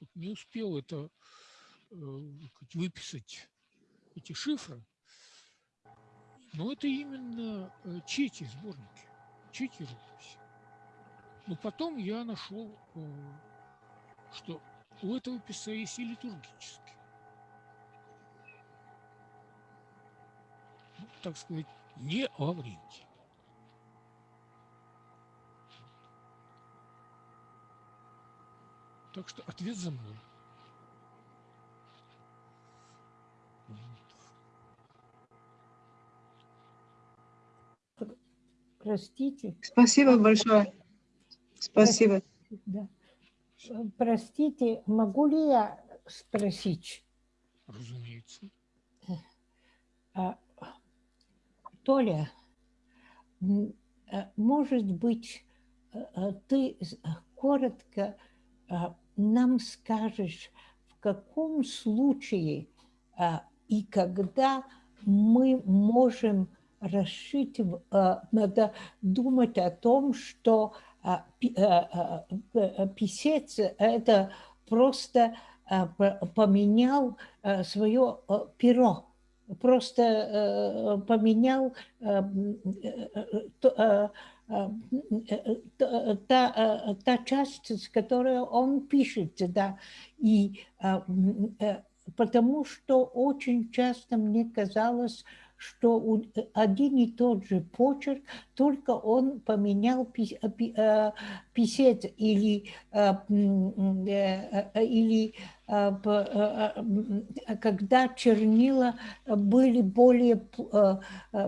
вот не успел это э, выписать эти шифры, но это именно э, чети сборники, чети рукописи. Но потом я нашел, э, что у этого писца есть и литургический. так сказать, не Лаврентий. Так что ответ за мной. Простите. Спасибо большое. Спасибо. Да. Простите, могу ли я спросить? Разумеется. А, Толя, э, может быть, э, э, ты коротко нам скажешь, в каком случае и когда мы можем расшить, надо думать о том, что писец – это просто поменял свое перо, просто поменял та, та часть, с которой он пишет, да, и э, э, потому что очень часто мне казалось, что у- один и тот же почерк, только он поменял э, э, писец или, э, э, э, или э, э, э, когда чернила были более э, э,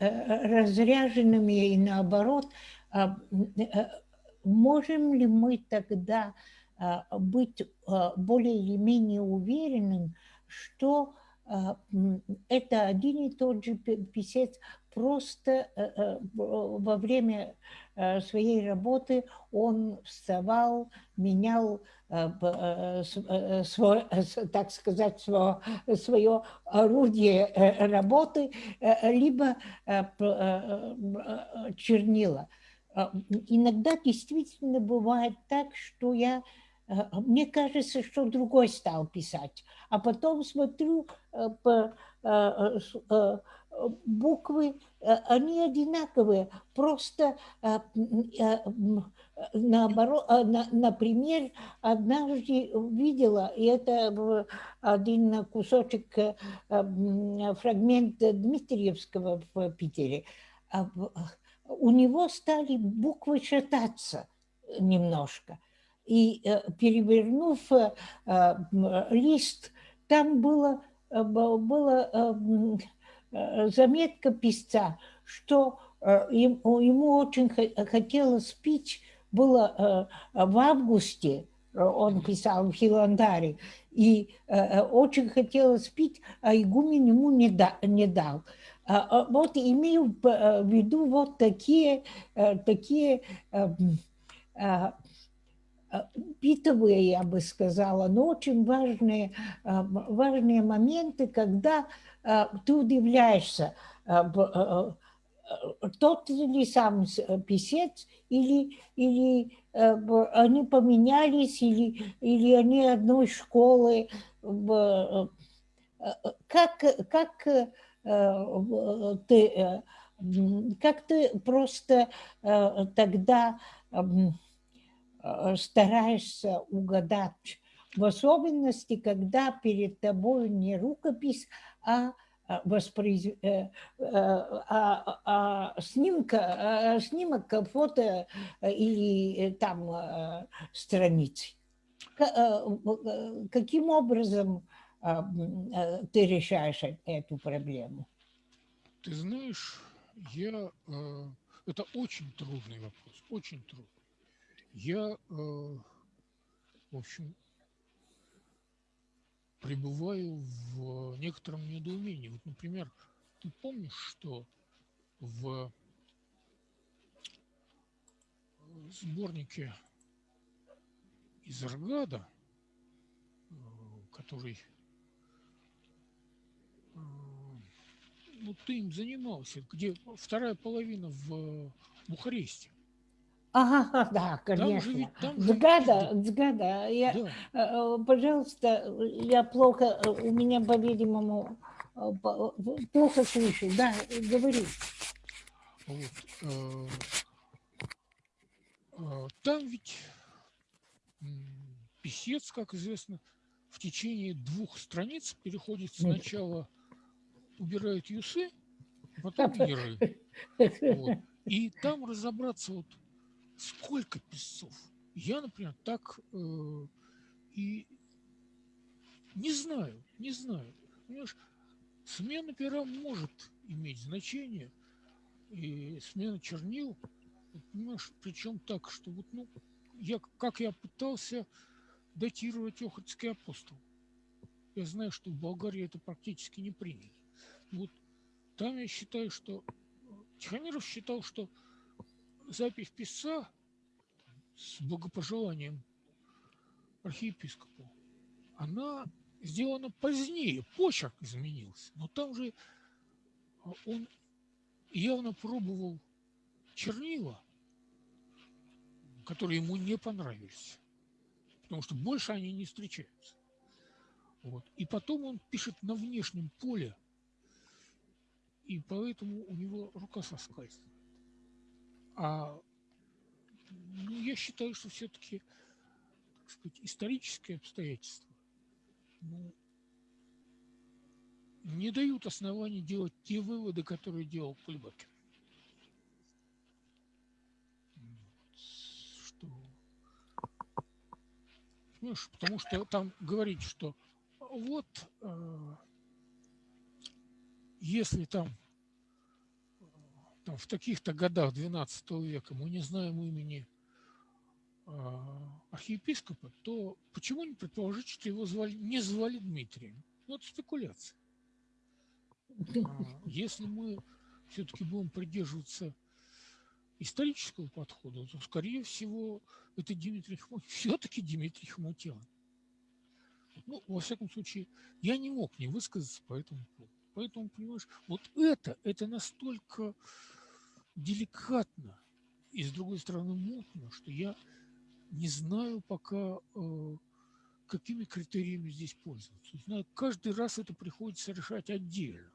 э, разряженными и наоборот, э, э, можем ли мы тогда э, быть э, более или менее уверенным, что э, это один и тот же пи- писец, просто э, э, во время э, своей работы он вставал, менял свой, так сказать, свое, свое орудие работы, либо чернила. А, Иногда действительно бывает так, что я, мне кажется, что другой стал писать, а потом смотрю э, по э, э, э, буквы, э, они одинаковые, просто э, э, наоборот, э, на- например, однажды видела, и это один кусочек, э, фрагмент Дмитриевского в Питере, а у него стали буквы шататься немножко. И э, перевернув э, лист, там было, э, б- было м, э, заметка писца, что ему очень хо- хотелось пить, было в августе, он писал в Хиландаре, и очень хотелось пить, а игумен ему не, да- не дал. А, а, Вот имею в виду вот такие, такие битовые, я бы сказала, но очень важные, а, важные моменты, когда а, ты удивляешься, а, тот ли сам э, писец или, или э, они поменялись, или, или они одной школы. э, Как, как ты, как ты просто тогда стараешься угадать, в особенности, когда перед тобой не рукопись, а а, воспроиз- э, э, а- а снимка, а снимок, а, фото э, или э, там э, страницы. Э, э, Каким образом а, э, ты решаешь э- эту проблему? Ты знаешь, я... э, это очень трудный вопрос, очень трудный. Я, э, в общем, пребываю в некотором недоумении. Вот, например, ты помнишь, что в сборнике из Аргада, э, который э, ну, ты им занимался, где вторая половина в Бухаресте. Ага, да, Там же конечно. там же Сгада, ведь- сгада. Я, да, э, э, пожалуйста, я плохо, э, у меня, по-видимому, по- плохо слышу. Да, говори. вот, э, э, там ведь писец, как известно, в течение двух страниц переходит сначала убирает юсы, потом яры. Вот. И там разобраться, вот сколько песцов. Я, например, так э, и не знаю, не знаю. Понимаешь, смена пера может иметь значение, И смена чернил, понимаешь, причем так, что вот, ну, я, как я пытался датировать Охотский апостол. Я знаю, что в Болгарии это практически не принято. Вот там я считаю, что Тихомиров считал, что запись писца с благопожеланием архиепископу, она сделана позднее, почерк изменился. Но там же а, он явно пробовал чернила, которые ему не понравились, потому что больше они не встречаются. Вот. И потом он пишет на внешнем поле, и поэтому у него рука соскальзывает. А ну, я считаю, что все-таки так сказать, исторические обстоятельства ну, не дают оснований делать те выводы, которые делал Кульбакин. Что... Понимаешь, потому что там говорить, что вот э, если там, там в таких-то годах 12 века мы не знаем имени э, архиепископа, то почему не предположить, что его звали, не звали Дмитрием? Ну, это спекуляция. А, если мы все-таки будем придерживаться исторического подхода, то, скорее всего, это Дмитрий Хмутьян, все-таки Дмитрий Хмутьян. Ну, во всяком случае, я не мог не высказаться по этому поводу. Поэтому, понимаешь, вот это, это настолько деликатно и, с другой стороны, мутно, что я не знаю пока, э, какими критериями здесь пользоваться. Знаю, каждый раз это приходится решать отдельно.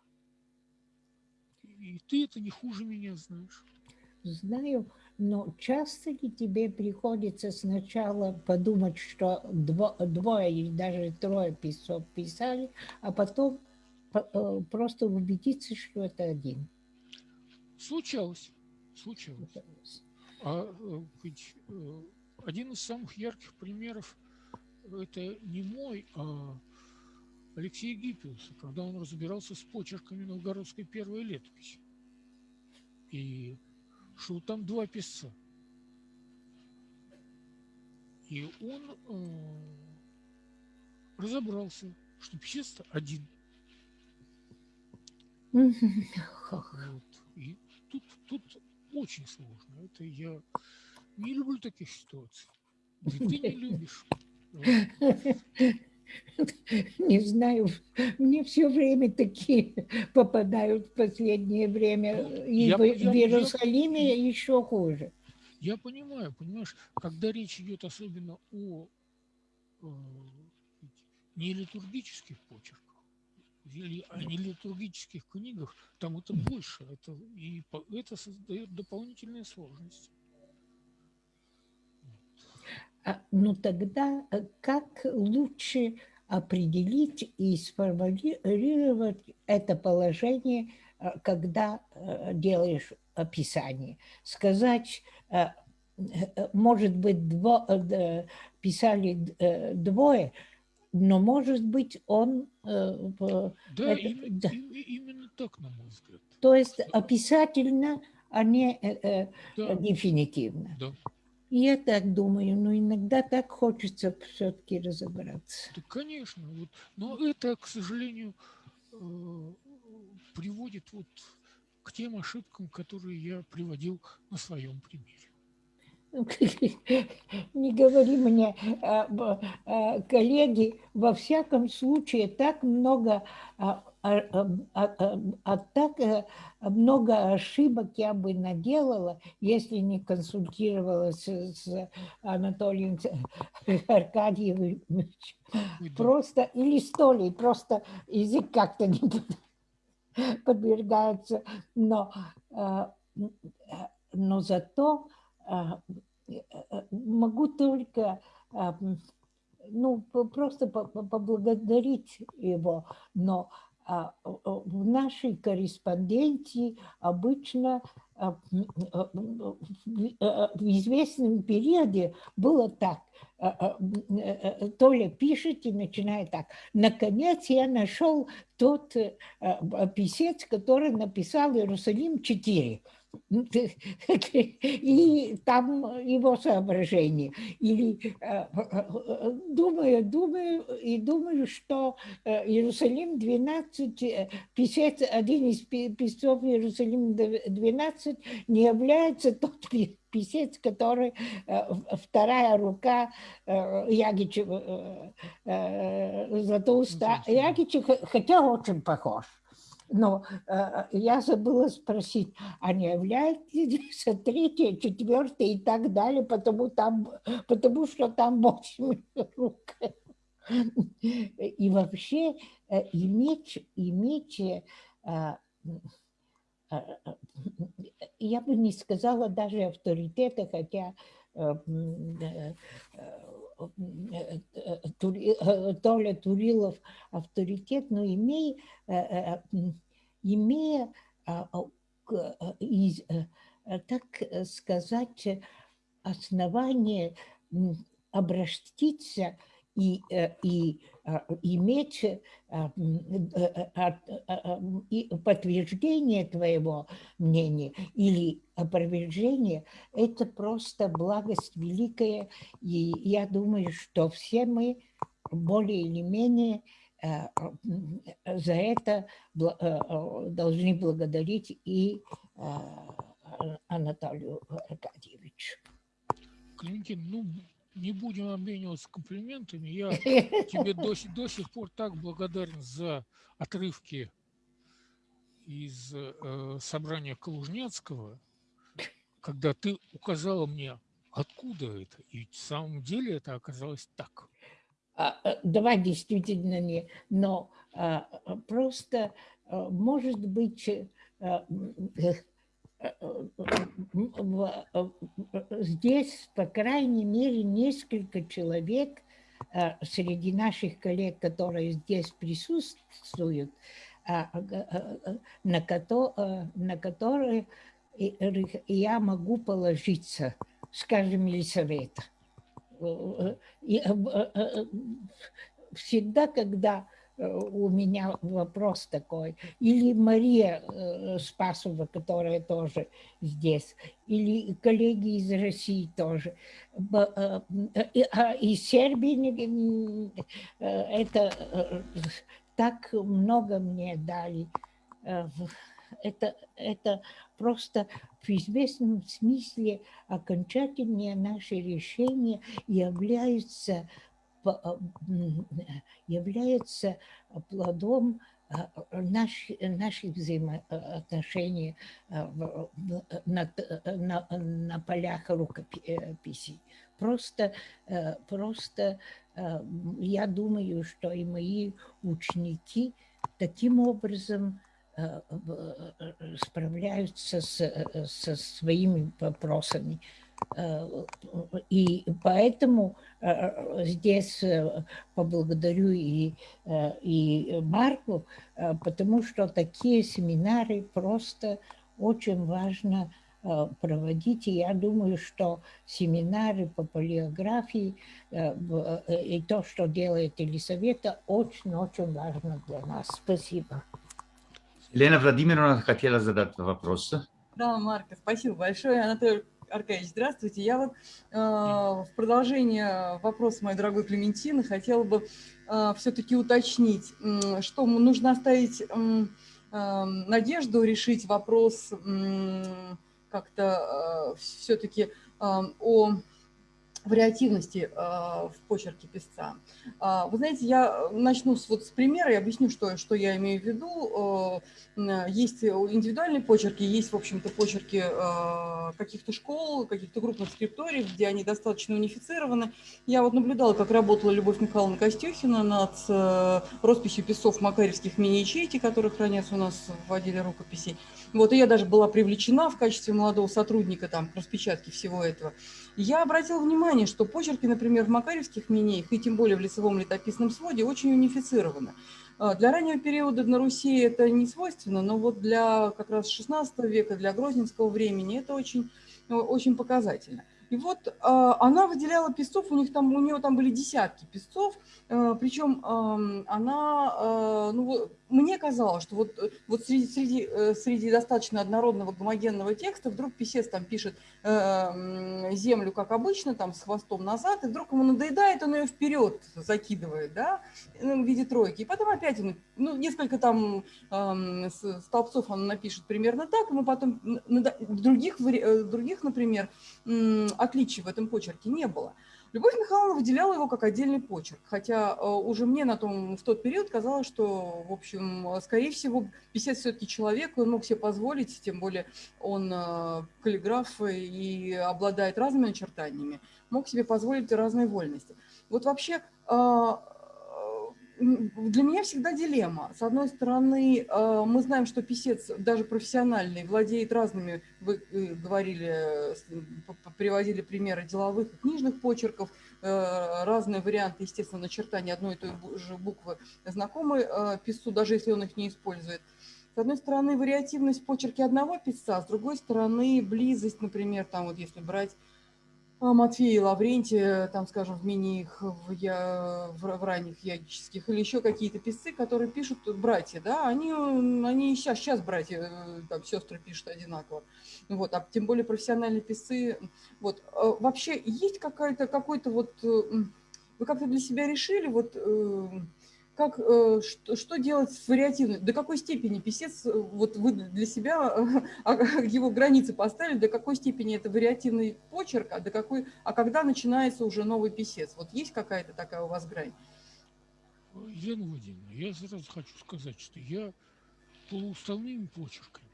И ты это не хуже меня знаешь. Знаю, но часто ли тебе приходится сначала подумать, что дво, двое или даже трое писали, а потом э, просто убедиться, что это один? Случалось. Случалось. А э, ведь э, один из самых ярких примеров это не мой, а Алексея Гиппиуса, когда он разбирался с почерками новгородской первой летописи. И что там два писца. И он э, разобрался, что писец один. Вот. И тут, тут очень сложно. Это я не люблю таких ситуаций. И ты не любишь. Не знаю, мне все время такие попадают в последнее время. Ну, И я, в, я, в Иерусалиме я, еще хуже. Я понимаю, понимаешь, когда речь идет особенно о э, нелитургических почерках, или о нелитургических книгах, там это больше, это, и это создает дополнительные сложности. А, ну тогда э, как лучше определить и сформулировать это положение, э, когда э, делаешь описание? Сказать, может быть, дво, писали двое, но может быть он... Да, это, именно, да. именно так, на мой взгляд. То есть описательно, а не да. дефинитивно. Да. Я так думаю, но иногда так хочется все-таки разобраться. Да, конечно. Вот. Но это, к сожалению, э, приводит вот к тем ошибкам, которые я приводил на своем примере. Не говори мне, а, а, коллеги, во всяком случае так много а, а, а, а так э, много ошибок я бы наделала, если не консультировалась с Анатолием Аркадьевичем. Просто, или с Толей, просто язык как-то не подвергается. Но, но зато могу только ну, просто поблагодарить его, но а, в нашей корреспонденции обычно а, а, в известном периоде было так. Толя пишет и начинает так. Наконец я нашел тот э, писец, который написал «Иерусалим 4». и там его соображения. Или э, э, думаю, думаю и думаю, что Иерусалим 12, писец, один из писцов Иерусалим 12 не является тот писец, который вторая рука Ягичева, Златоуста. Ягичев, хотя очень похож. Но э, я забыла спросить, а не является третье, четвертое и так далее, потому, там, потому что там восемь рук. И вообще э, иметь, иметь э, э, э, я бы не сказала даже авторитета, хотя э, Толя Турилов авторитет, но имея, имея так сказать, основание обращиться и, э, и иметь а, а, подтверждение твоего мнения или опровержение, это просто благость великая. И я думаю, что все мы более или менее за это должны благодарить и Анатолию Аркадьевичу. Клементин, ну, не будем обмениваться комплиментами. Я тебе до, до сих пор так благодарен за отрывки из э, собрания Калужняцкого, когда ты указала мне, откуда это. И в самом деле это оказалось так. А, э, давай действительно не, но а, просто, а, может быть, а, здесь, по крайней мере, несколько человек э, среди наших коллег, которые здесь присутствуют, а, э, на, которые я могу положиться, скажем, Елисавета. Э, всегда, когда Э, у меня вопрос такой. Или Мария э, Спасова, которая тоже здесь, или коллеги из России тоже. Э, а из Сербии это так много мне дали. Это, это просто в известном смысле окончательное наше решение является является плодом а, наш, наших взаимоотношений а, на, на, на полях рукописи. Просто, просто я думаю, что и мои ученики таким образом справляются с, со своими вопросами. Э, и поэтому э, здесь э, поблагодарю и, и Марку, потому что такие семинары просто очень важно проводить. И я думаю, что семинары по полиографии и то, что делает Елисавета, очень-очень важно для нас. Спасибо. Елена Владимировна хотела задать вопрос. Да, Марка, спасибо большое. Анатолий Аркадьевич, здравствуйте. Я вот э, в продолжение вопроса моей дорогой Клементины хотела бы э, все-таки уточнить, э, что нужно оставить э, э, надежду решить вопрос э, как-то э, все-таки э, о вариативности э, в почерке писца. Э, вы знаете, я начну с, вот с примера и объясню, что, что я имею в виду. Э, есть индивидуальные почерки, есть, в общем-то, почерки э, каких-то школ, каких-то крупных скрипторий, где они достаточно унифицированы. Я вот наблюдала, как работала Любовь Михайловна Костюхина над росписью писцов макаревских мини-ячейки, которые хранятся у нас в отделе рукописей. Вот, и я даже была привлечена в качестве молодого сотрудника там, к распечатке всего этого. Я обратила внимание, что почерки, например, в макаревских минеях, и тем более в лицевом летописном своде, очень унифицированы. А, для раннего периода на Руси это не свойственно, но вот для как раз 16 века, для грозненского времени это очень, очень показательно. И вот э, она выделяла песцов, у, них там, у нее там были десятки песцов, э, причем э, она, э, ну, мне казалось, что вот, вот среди, среди, среди достаточно однородного гомогенного текста вдруг писец там пишет э, землю, как обычно, там с хвостом назад, и вдруг ему надоедает, он ее вперед закидывает, да, в виде тройки. И потом опять ну, несколько там э, столбцов он напишет примерно так, мы потом других, других например, отличий в этом почерке не было. Любовь Михайловна выделяла его как отдельный почерк, хотя э, уже мне на том, в тот период казалось, что, в общем, скорее всего, писец все-таки человек, он мог себе позволить, тем более он э, каллиграф и обладает разными начертаниями, мог себе позволить разные вольности. Вот вообще э, для меня всегда дилемма. С одной стороны, э, мы знаем, что писец, даже профессиональный, владеет разными, вы э, говорили, приводили примеры деловых и книжных почерков, э, разные варианты, естественно, начертания одной и той же буквы знакомы писцу, даже если он их не использует. С одной стороны, вариативность в почерке одного писца, с другой стороны, близость, например, там вот если брать а, Матфея и Лаврентия, там, скажем, в миниях, в, в, в ранних ягических, или еще какие-то писцы, которые пишут братья, да, они, они сейчас, сейчас братья, э, там, сестры пишут одинаково, вот, а тем более профессиональные писцы, вот, вообще есть какая-то, какой-то вот, э, вы как-то для себя решили, вот, э, как, э, что, что делать с вариативной, до какой степени писец, э, вот вы для себя а, его границы поставили, до какой степени это вариативный почерк, а, до какой, а когда начинается уже новый писец? Вот есть какая-то такая у вас грань? Елена Владимировна, я сразу хочу сказать, что я полууставными почерками,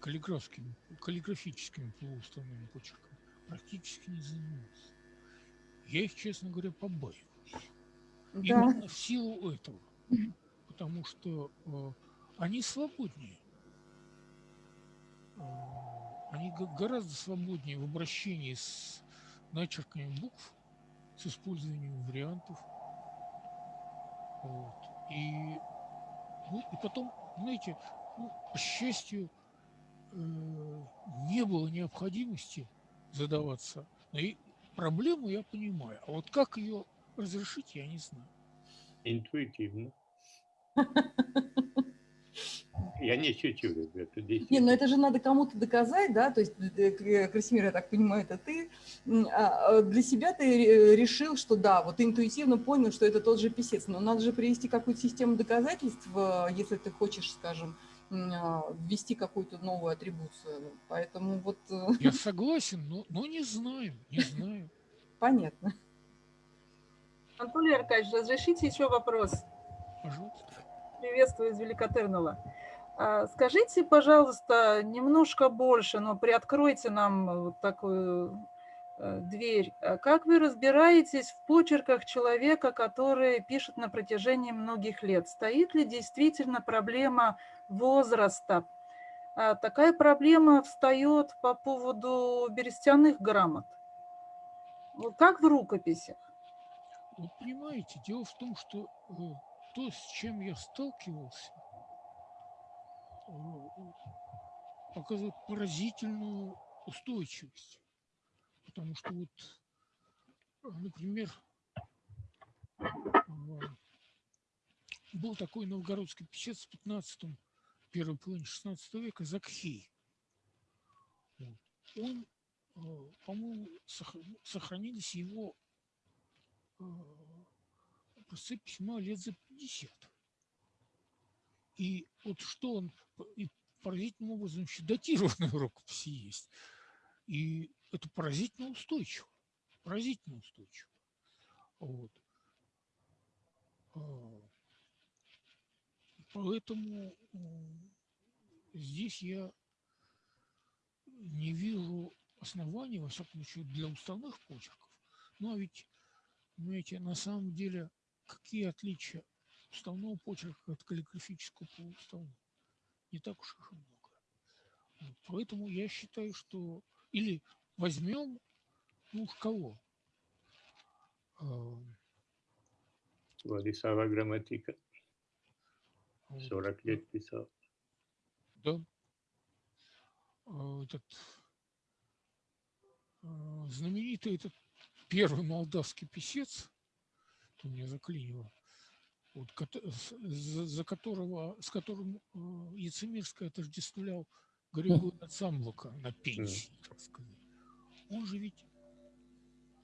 каллиграфскими, каллиграфическими полууставными почерками практически не занимался. Я их, честно говоря, побаиваюсь. Да. Именно в силу этого. Потому что э, они свободнее. Э, они гораздо свободнее в обращении с начерками букв, с использованием вариантов. Вот. И, ну, и потом, знаете, ну, по счастью, э, не было необходимости задаваться. И проблему я понимаю. А вот как ее разрешить, я не знаю. Интуитивно. Я не шучу, ребята. Не, но это же надо кому-то доказать, да, то есть, э, э, Красимир, я так понимаю, это ты. А, а для себя ты решил, что да, вот интуитивно понял, что это тот же писец, но надо же привести какую-то систему доказательств, э, если ты хочешь, скажем, а, ввести какую-то новую атрибуцию. Поэтому вот... Я согласен, но, но не знаю, не знаю. Понятно. Анатолий Аркадьевич, разрешите еще вопрос? Пожалуйста. Приветствую из Великотернова. А, скажите, пожалуйста, немножко больше, но приоткройте нам вот такую э, дверь. А как вы разбираетесь в почерках человека, который пишет на протяжении многих лет? Стоит ли действительно проблема возраста? А такая проблема встает по поводу берестяных грамот. Как в рукописях? Вот понимаете, дело в том, что э, то, с чем я сталкивался, э, показывает поразительную устойчивость. Потому что вот, э, например, был такой новгородский писец в 15 первой половине 16 века Закхей. Он, по-моему, сохранились его образцы письма лет за 50. И вот что он, и поразительным образом еще датированная рукописи есть. И это поразительно устойчиво. Поразительно устойчиво. Вот. А, поэтому здесь я не вижу оснований, во всяком случае, для уставных почерков. Ну, а ведь Понимаете, на самом деле, какие отличия уставного почерка от каллиграфического полууставного? Не так уж и много. Вот, поэтому я считаю, что... Или возьмем, ну уж кого? Владислава Грамматика. 40 лет писал. Да. А, этот а, знаменитый этот первый молдавский писец, у меня заклинило, вот, за, за которого, с которым э, Яцемирский отождествлял Григория Цамлока на пенсии, так сказать. Он же ведь,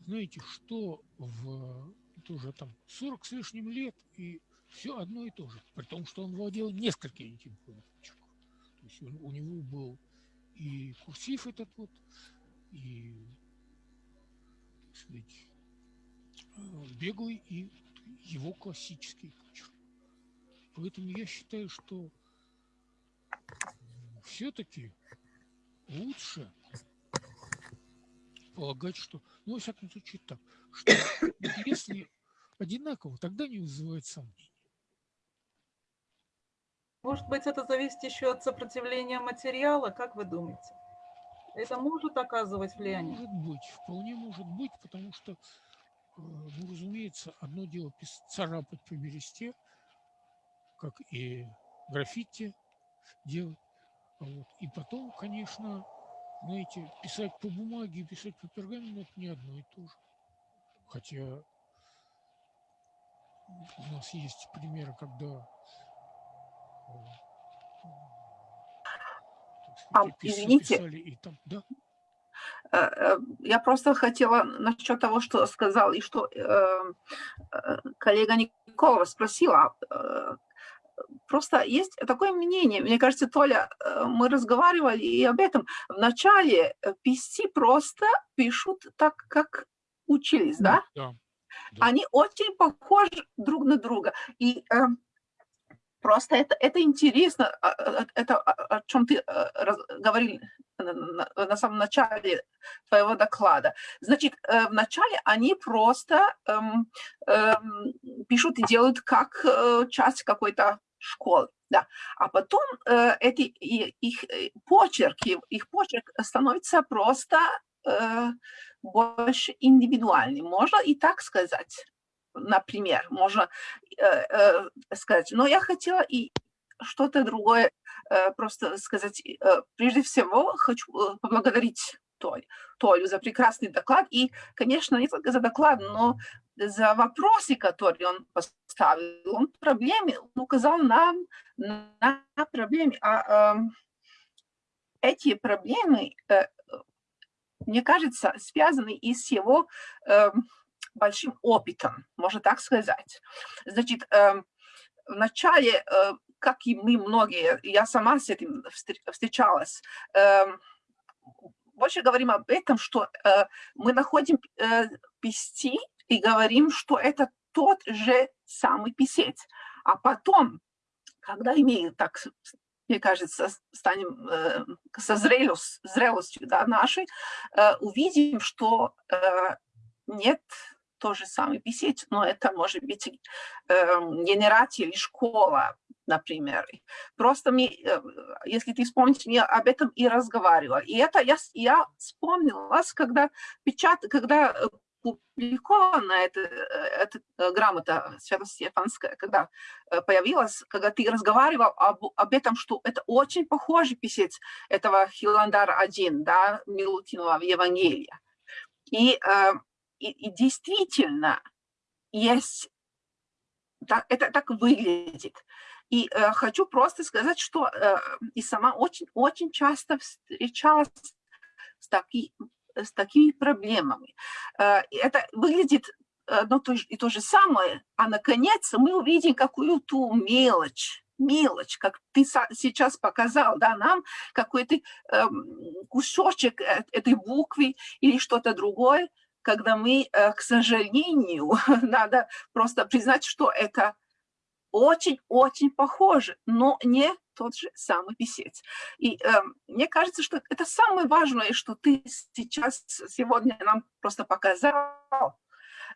знаете, что в тоже там 40 с лишним лет и все одно и то же, при том, что он владел несколькими типами. То есть он- у него был и курсив этот вот, и сказать, э, беглый, и его классический почерк. Поэтому я считаю, что все-таки лучше полагать, что, ну, во всяком случае, так, что если одинаково, тогда не вызывает сомнений. Может быть, это зависит еще от сопротивления материала, как вы думаете? Это может оказывать влияние? Может быть, вполне может быть, потому что, э, ну, разумеется, одно дело царапать по бересте, как и граффити делать. Вот. И потом, конечно, знаете, писать по бумаге писать по пергаменту – это не одно и то же. Хотя у нас есть примеры, когда э, А, извините. Э, э, Я просто хотела насчет того, что сказал, и что э, коллега Николова спросила. Просто есть такое мнение, мне кажется, Толя, мы разговаривали и об этом. Вначале писцы просто пишут так, как учились, да? да, да. Они очень похожи друг на друга. И просто это, это интересно, а, а, это о, чем ты говорил на, самом начале твоего доклада. Значит, э, вначале они просто эм, эм, пишут и делают как э, часть какой-то школы. Да. А потом э, эти их э, почерки, их почерк становится просто э, больше индивидуальным. Можно и так сказать например, можно э, э, сказать. Но я хотела и что-то другое э, просто сказать. Э, Прежде всего, хочу э, поблагодарить Толь, Толю за прекрасный доклад и, конечно, не только за доклад, но за вопросы, которые он поставил. Он проблеме, указал нам на проблемы. А эм, эти проблемы, э, мне кажется, связаны и с его эм, большим опытом, можно так сказать. Значит, эм, вначале, э, как и мы многие, я сама с этим встр- встречалась, эм, больше говорим об этом, что э, мы находим э, писти и говорим, что это тот же самый писец. А потом, когда имеем так, мне кажется, станем э, со зрелость, зрелостью да, нашей, э, увидим, что э, нет тот же самый писец, но это может быть э, генерация или школа, например. Просто мне, э, если ты вспомнишь, я об этом и разговаривала. И это я, я вспомнила, когда печат, когда э, публикована эта, э, эта э, грамота Свято-Стефанская, когда э, появилась, когда ты разговаривал об, об этом, что это очень похожий писец этого Хиландара 1, да, Милутинова в Евангелии. И, э, и, и действительно есть, так- это так выглядит. И э, хочу просто сказать, что э, и сама очень-очень часто встречалась с, таки, с такими проблемами. Э, это выглядит одно то и то же самое, а наконец мы увидим какую-то мелочь, мелочь, как ты сейчас показал, да, нам какой-то эм, кусочек э- этой буквы или что-то другое, когда мы, э, к сожалению, надо просто признать, что это очень-очень похоже, но не тот же самый писец. И э, мне кажется, что это самое важное, что ты сейчас сегодня нам просто показал,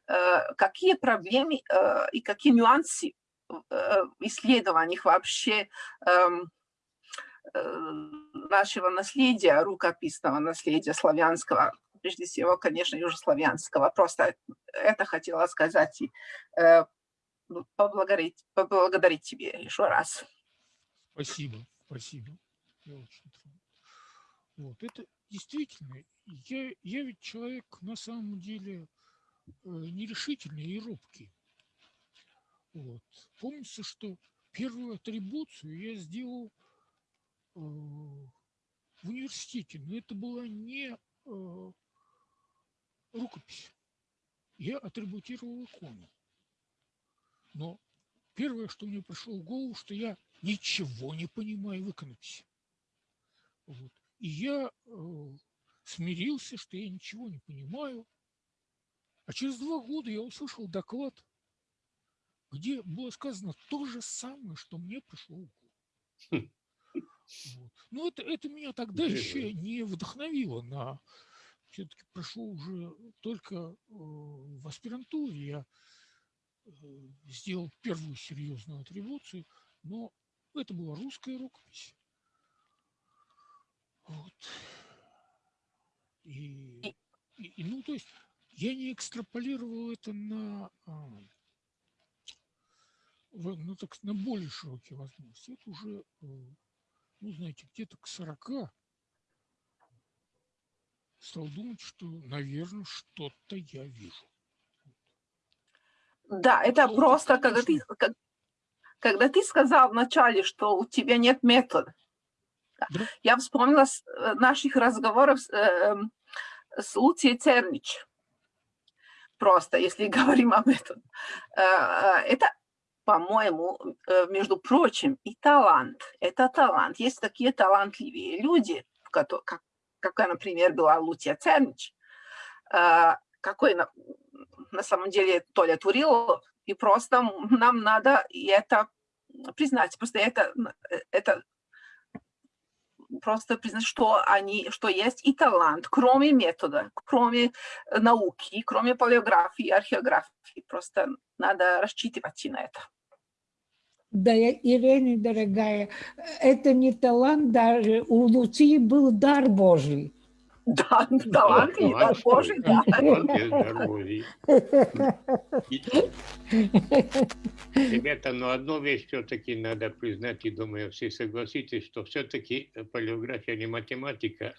э, какие проблемы э, и какие нюансы э, в исследованиях вообще эм, э, нашего наследия, рукописного наследия славянского, прежде всего, конечно, южнославянского. Просто это хотела сказать и э, поблагодарить, поблагодарить тебе еще раз. Спасибо, спасибо. Я очень. Вот, это действительно, я, я ведь человек на самом деле э, нерешительный и робкий. Вот. Помнится, что первую атрибуцию я сделал э, в университете, но это была не э, рукопись. Я атрибутировал икону. Но первое, что мне пришло в голову, что я ничего не понимаю в иконописи. Вот. И я э, смирился, что я ничего не понимаю. А через два года я услышал доклад, где было сказано то же самое, что мне пришло в голову. Вот. Но это, это меня тогда еще не вдохновило на... Все-таки прошло уже только э, в аспирантуре. Я э, сделал первую серьезную атрибуцию, но это была русская рукопись. Вот. И, и, и, ну, то есть я не экстраполировал это на, а, на, так, на более широкие возможности. Это уже, э, ну, знаете, где-то к 40 стал думать, что, наверное, что-то я вижу. Да, это просто, когда ты, как- когда ты сказал вначале, что у тебя нет метода. Да. Я вспомнила с э, наших разговоров с, э, с Луцией Цернич. Просто, если говорим об этом. Э, э, Это, по-моему, между прочим, и талант. Это талант. Есть такие талантливые люди, как, какая, например, была Луция Цернич, э, какой на, на самом деле Толя Турилов, и просто нам надо это признать. Просто это, это просто признать, что они, что есть и талант, кроме метода, кроме науки, кроме палеографии, археографии. Просто надо рассчитывать на это. Да, Ирина, дорогая, это не талант даже, у Луции был дар Божий. Да, талант и дар Божий, да. Ребята, но одну вещь все-таки надо признать, и думаю, все согласитесь, что все-таки палеография не математика,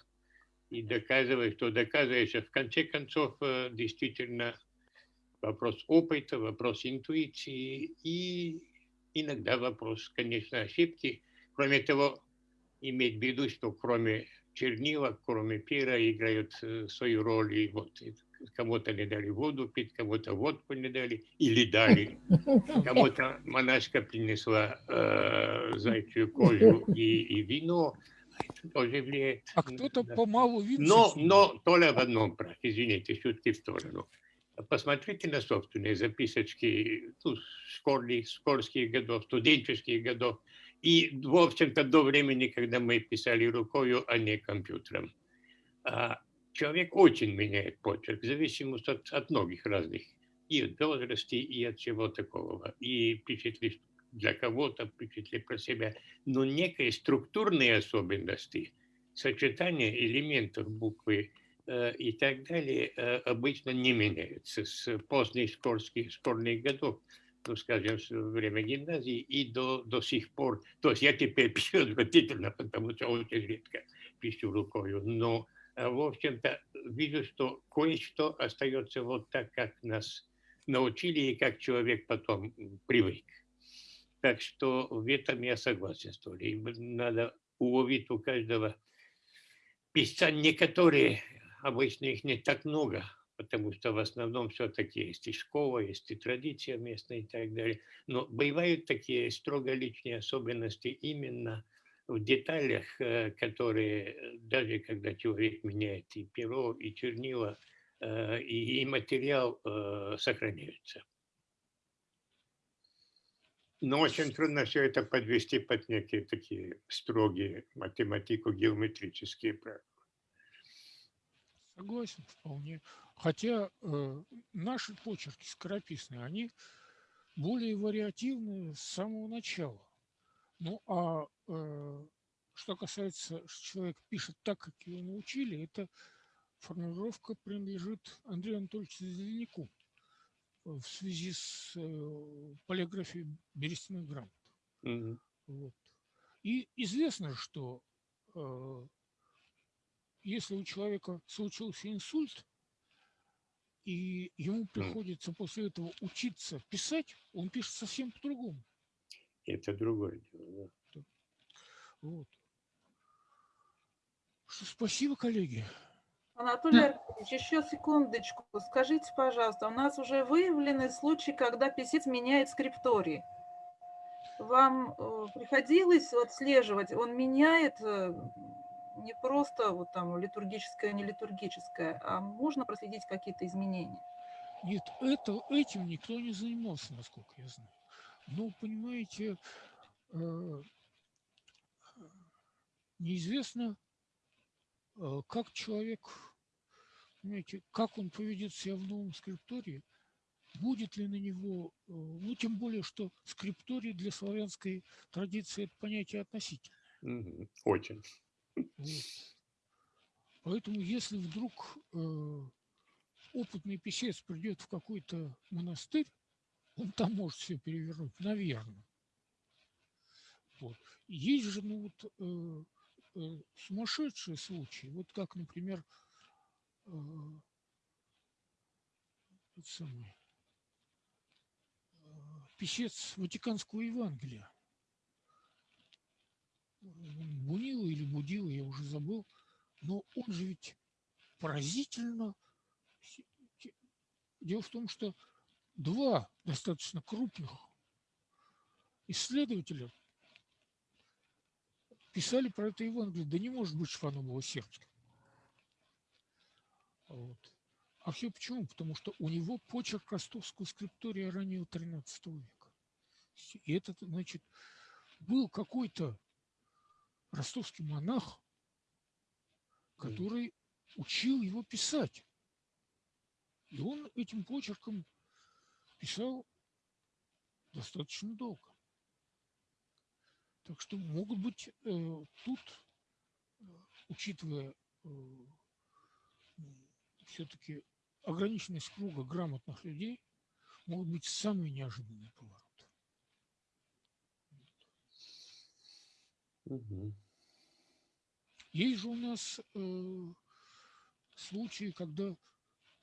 и доказывает, что доказываешь, в конце концов, э, действительно, вопрос опыта, вопрос интуиции и иногда вопрос, конечно, ошибки. Кроме того, иметь в виду, что кроме чернила, кроме пера, играют э, свою роль. И вот кому-то не дали воду пить, кому-то водку не дали или дали. Кому-то монашка принесла э, зайчью кожу и, и вино. Это тоже влияет. А кто-то Да. помалу видит. Но, но Толя в одном прав. Извините, шутки в сторону. Посмотрите на собственные записочки ну, школьных, школьских годов, студенческих годов. И, в общем-то, до времени, когда мы писали рукою, а не компьютером. А человек очень меняет почерк, в зависимости от, от многих разных. И от возраста, и от всего такого. И ли для кого-то, ли про себя. Но некие структурные особенности, сочетание элементов буквы и так далее э, обычно не меняются с поздних школьских, школьных годов, ну, скажем, с время гимназии и до, до сих пор. То есть я теперь пишу отвратительно, потому что очень редко пишу рукою, но, э, в общем-то, вижу, что кое-что остается вот так, как нас научили и как человек потом привык. Так что в этом я согласен с Толей. Надо уловить у каждого писца некоторые, обычно их не так много, потому что в основном все-таки есть и школа, есть и традиция местная и так далее. Но бывают такие строго личные особенности именно в деталях, э, которые э, даже когда человек меняет и перо, и чернила, э, и, материал сохраняются. Но очень трудно все это подвести под некие такие строгие математико-геометрические правила. Согласен вполне. Хотя э, наши почерки скорописные, они более вариативны с самого начала. Ну а э, что касается, что человек пишет так, как его научили, это формулировка принадлежит Андрею Анатольевичу Зеленяку в связи с э, полиографией берестяных грамот. Мгм. Вот. И известно, что э, если у человека случился инсульт, и ему приходится после этого учиться писать, он пишет совсем по-другому. Это другое дело. Да. Вот. Что, спасибо, коллеги. Анатолий Аркадьевич, еще секундочку. Скажите, пожалуйста, у нас уже выявлены случаи, когда писец меняет скриптории. Вам э, приходилось отслеживать, он меняет э, не просто вот там литургическое, не литургическое, а можно проследить какие-то изменения? Нет, это, этим никто не занимался, насколько я знаю. Но, понимаете, э, неизвестно, э, как человек, понимаете, как он поведет себя в новом скриптории, будет ли на него, э, ну, тем более, что скрипторий для славянской традиции – это понятие относительное. Очень. Поэтому если вдруг э, опытный писец придет в какой-то монастырь, он там может все перевернуть, наверное. Вот. Есть же ну, вот, э, э, сумасшедшие случаи, вот как, например, э, самый, э, писец Ватиканского Евангелия. Бунила или Будила, я уже забыл, но он же ведь поразительно... Дело в том, что два достаточно крупных исследователя писали про это Евангелие. Да не может быть, что было сербским. Вот. А все почему? Потому что у него почерк ростовского скриптория раннего 13 века. И это, значит, был какой-то ростовский монах, который учил его писать. И он этим почерком писал достаточно долго. Так что могут быть э, тут, э, учитывая э, все-таки ограниченность круга грамотных людей, могут быть самые неожиданные повороты. Угу. Есть же у нас э, случаи, когда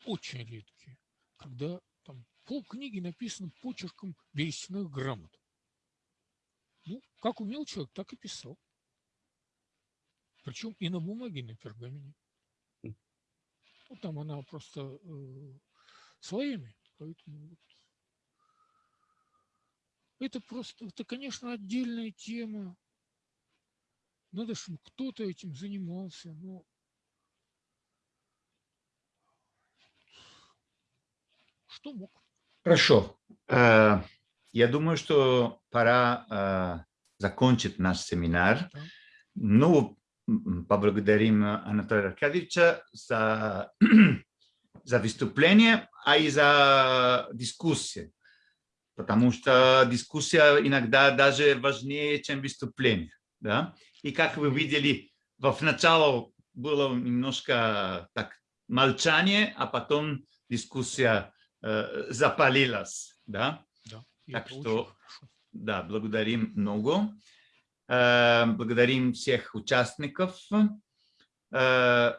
очень редкие, когда там пол книги написано почерком берестяных грамот. Ну, как умел человек, так и писал. Причем и на бумаге, и на пергамене. Ну, там она просто э, слоями, поэтому вот. Это просто, это, конечно, отдельная тема. Надо, чтобы кто-то этим занимался. Но что мог? Хорошо. Э, я думаю, что пора э, закончить наш семинар. Ну, поблагодарим Анатолия Аркадьевича за, за выступление, а и за дискуссию. Потому что дискуссия иногда даже важнее, чем выступление. Да? И как вы видели, в начале было немножко так молчание, а потом дискуссия э, запалилась. Да? Да, так что, да, благодарим много. Э, благодарим всех участников. Э,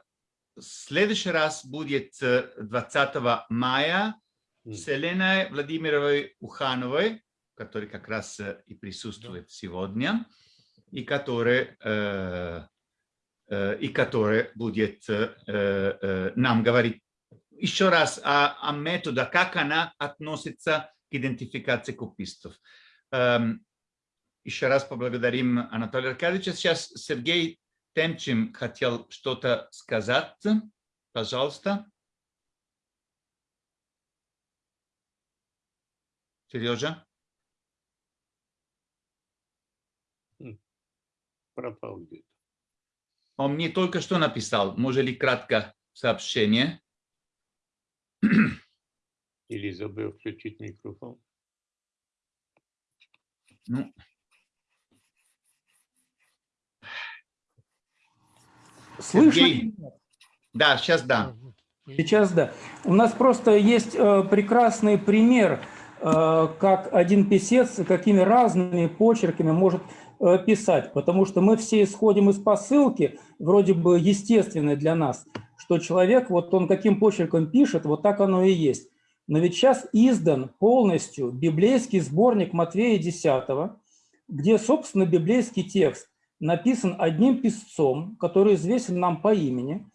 следующий раз будет 20 мая с Еленой Владимировой Ухановой, который как раз и присутствует да. сегодня и который, э, э, и который будет э, нам говорить еще раз о, о методе, как она относится к идентификации купистов. Эм, еще раз поблагодарим Анатолия Аркадьевича. Сейчас Сергей Темчим хотел что-то сказать. Пожалуйста. Сережа? Пропал где-то. Он мне только что написал. Может ли кратко сообщение? Или забыл включить микрофон? Ну. Слышно? Сергей. Да, сейчас да. Сейчас да. У нас просто есть э, прекрасный пример, э, как один писец какими разными почерками может писать, потому что мы все исходим из посылки, вроде бы естественной для нас, что человек, вот он каким почерком пишет, вот так оно и есть. Но ведь сейчас издан полностью библейский сборник Матвея 10, где, собственно, библейский текст написан одним писцом, который известен нам по имени.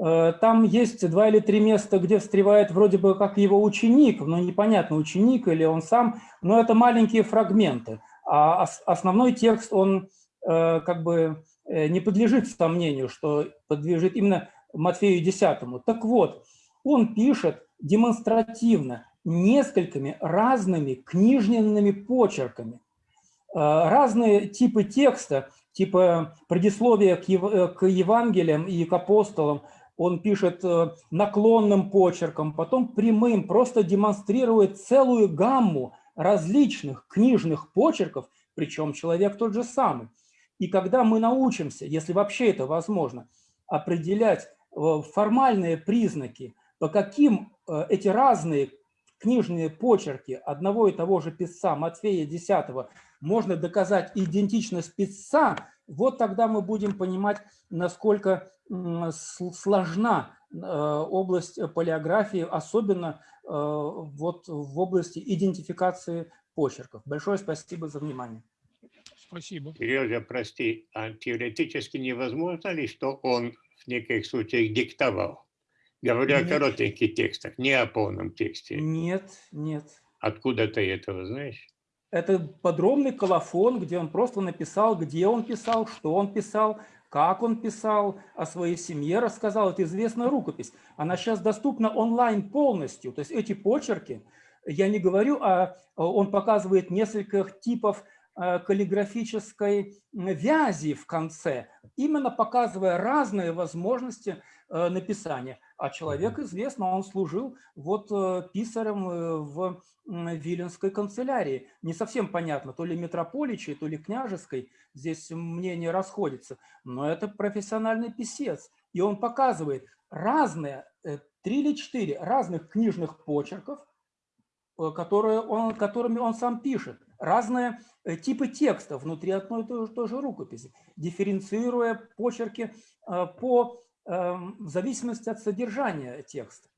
Э, там есть два или три места, где встревает вроде бы как его ученик, но непонятно, ученик или он сам, но это маленькие фрагменты. А основной текст, он э, как бы э, не подлежит сомнению, что подлежит именно Матфею 10. Так вот, он пишет демонстративно несколькими разными книжными почерками. Разные типы текста, типа предисловия к Евангелиям и к апостолам, он пишет э, наклонным почерком, потом прямым, просто демонстрирует целую гамму различных книжных почерков, причем человек тот же самый. И когда мы научимся, если вообще это возможно, определять э, формальные признаки, по каким э, эти разные книжные почерки одного и того же писца Матфея 10 можно доказать идентичность писца, вот тогда мы будем понимать, насколько сложна область палеографии, особенно э, вот в области идентификации почерков. Большое спасибо за внимание. Спасибо. Сережа, прости, а теоретически невозможно ли, что он в неких случаях диктовал? Говоря о коротеньких текстах, не о полном тексте. Нет, нет. Откуда ты этого знаешь? Это подробный колофон, где он просто написал, где он писал, что он писал, как он писал, о своей семье рассказал. Это известная рукопись. Она сейчас доступна онлайн полностью. То есть эти почерки, я не говорю, а он показывает несколько типов э, каллиграфической вязи в конце, именно показывая разные возможности э, написания. А человек известно, он служил вот э, писарем в Виленской канцелярии. Не совсем понятно, то ли митрополичей, то ли княжеской, здесь мнения расходятся, но это профессиональный писец. И он показывает разные, э, три или четыре разных книжных почерков, э, которые он, которыми он сам пишет, разные э, типы текстов внутри одной и той же, той же рукописи, дифференцируя почерки по, в зависимости от содержания текста.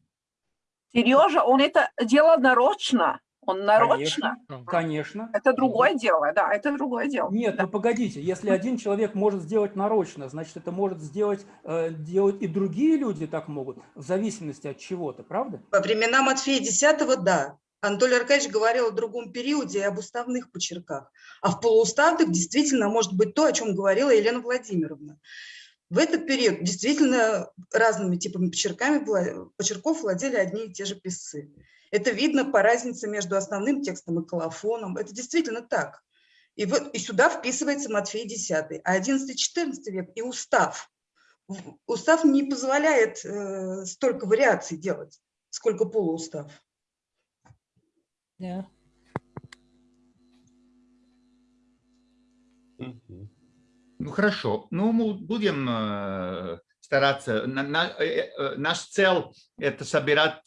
Сережа, он это делал нарочно. Он нарочно. Конечно, конечно. Это другое дело, да, это другое дело. Нет, да. ну погодите, если один человек может сделать нарочно, значит, это может сделать э, делать и другие люди так могут, в зависимости от чего-то, правда? Во времена Матфея X, да. Анатолий Аркадьевич говорил о другом периоде и об уставных почерках. А в полууставных действительно может быть то, о чем говорила Елена Владимировна. В этот период действительно разными типами почерками, почерков владели одни и те же писцы. Это видно по разнице между основным текстом и колофоном. Это действительно так. И, вот, и сюда вписывается Матфей X, а 11-14 век и устав. Устав не позволяет э, столько вариаций делать, сколько полуустав. Да. Ну хорошо, ну мы будем э, стараться. Э, э, наш цель это собирать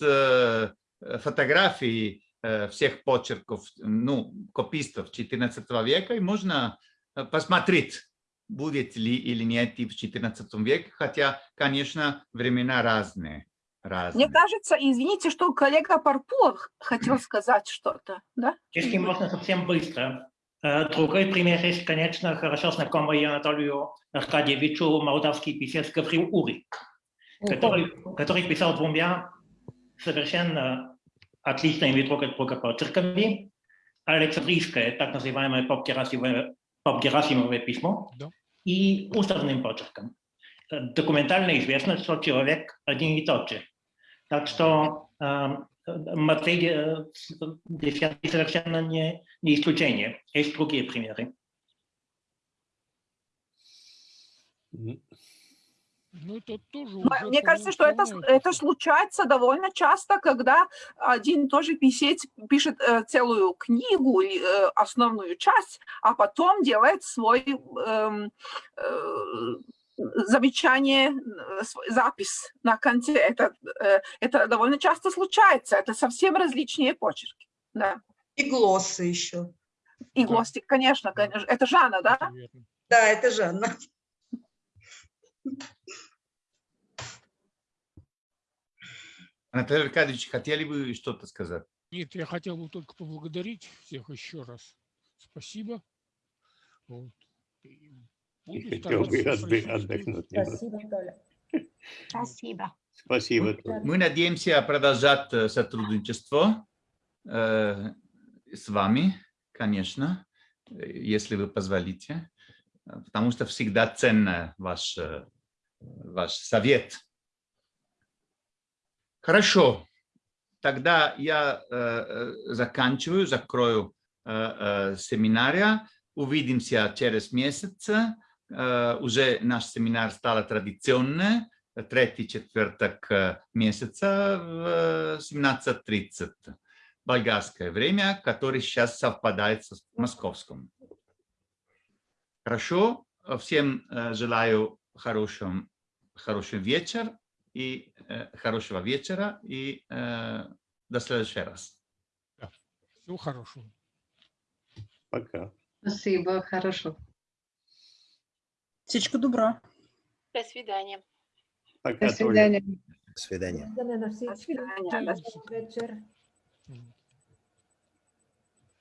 фотографии всех почерков, ну, копистов 14 века, и можно посмотреть, будет ли или нет в 14 веке, хотя, конечно, времена разные. разные. Мне кажется, извините, что коллега Парпулов хотел сказать что-то, да? Если можно совсем быстро. Э, другой пример есть, конечно, хорошо знакомый Анатолию Аркадьевичу молдавский писец Гаврил Урик, который, который писал двумя совершенно отличными друг от друга почерками. Александрийское, так называемое поп-герасимовое поп письмо, да. и уставным почерком. Документально известно, что человек один и тот же. Так что э, Матвей совершенно не, не исключение. Есть другие примеры. Ну, это тоже Мне кажется, что это, это случается довольно часто, когда один и тот же писец пишет э, целую книгу, э, основную часть, а потом делает свой э, э, замечание, э, запись на конце. Это, э, это довольно часто случается. Это совсем различные почерки. Да. И глоссы еще. И да. глоссы, конечно, конечно. Это Жанна, да? Да, это Жанна. Анатолий Аркадьевич, хотели бы что-то сказать? Нет, я хотел бы только поблагодарить всех еще раз. Спасибо. Вот. Буду хотел бы отдых- отдохнуть. Спасибо, Толя. Спасибо. Спасибо. Мы, мы надеемся продолжать э, сотрудничество э, с вами, конечно, э, если вы позволите, потому что всегда ценно ваш, э, ваш совет. Хорошо, тогда я э, заканчиваю, закрою э, э, семинария. Увидимся через месяц. Э, Уже наш семинар стал традиционный третий четверток э, месяца в э, 17.30. Болгарское время, которое сейчас совпадает с московским. Хорошо. Всем э, желаю хорошего, хороший вечер и э, хорошего вечера и э, до следующего раз. Всего хорошего. Пока. Спасибо, хорошо. Всечка добра. До свидания. Пока, До свидания. До свидания. Виждане на всички. свидания. Вечер.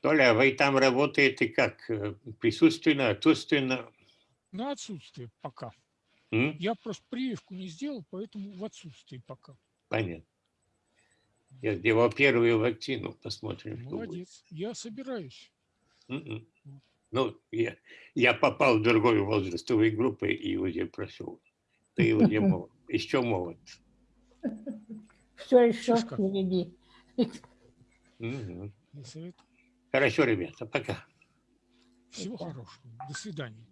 Толя, вы там работаете как? Э, Присутственно, отсутственно? На отсутствие пока. М? Я просто прививку не сделал, поэтому в отсутствии пока. Понятно. Я сделал первую вакцину, посмотрим. Молодец. Я собираюсь. Мгм. Ну, я, я попал в другую возрастовую группу и уже прошел. Ты уже молод. Еще молод. Все еще впереди. Хорошо, ребята, пока. Всего хорошего. До свидания.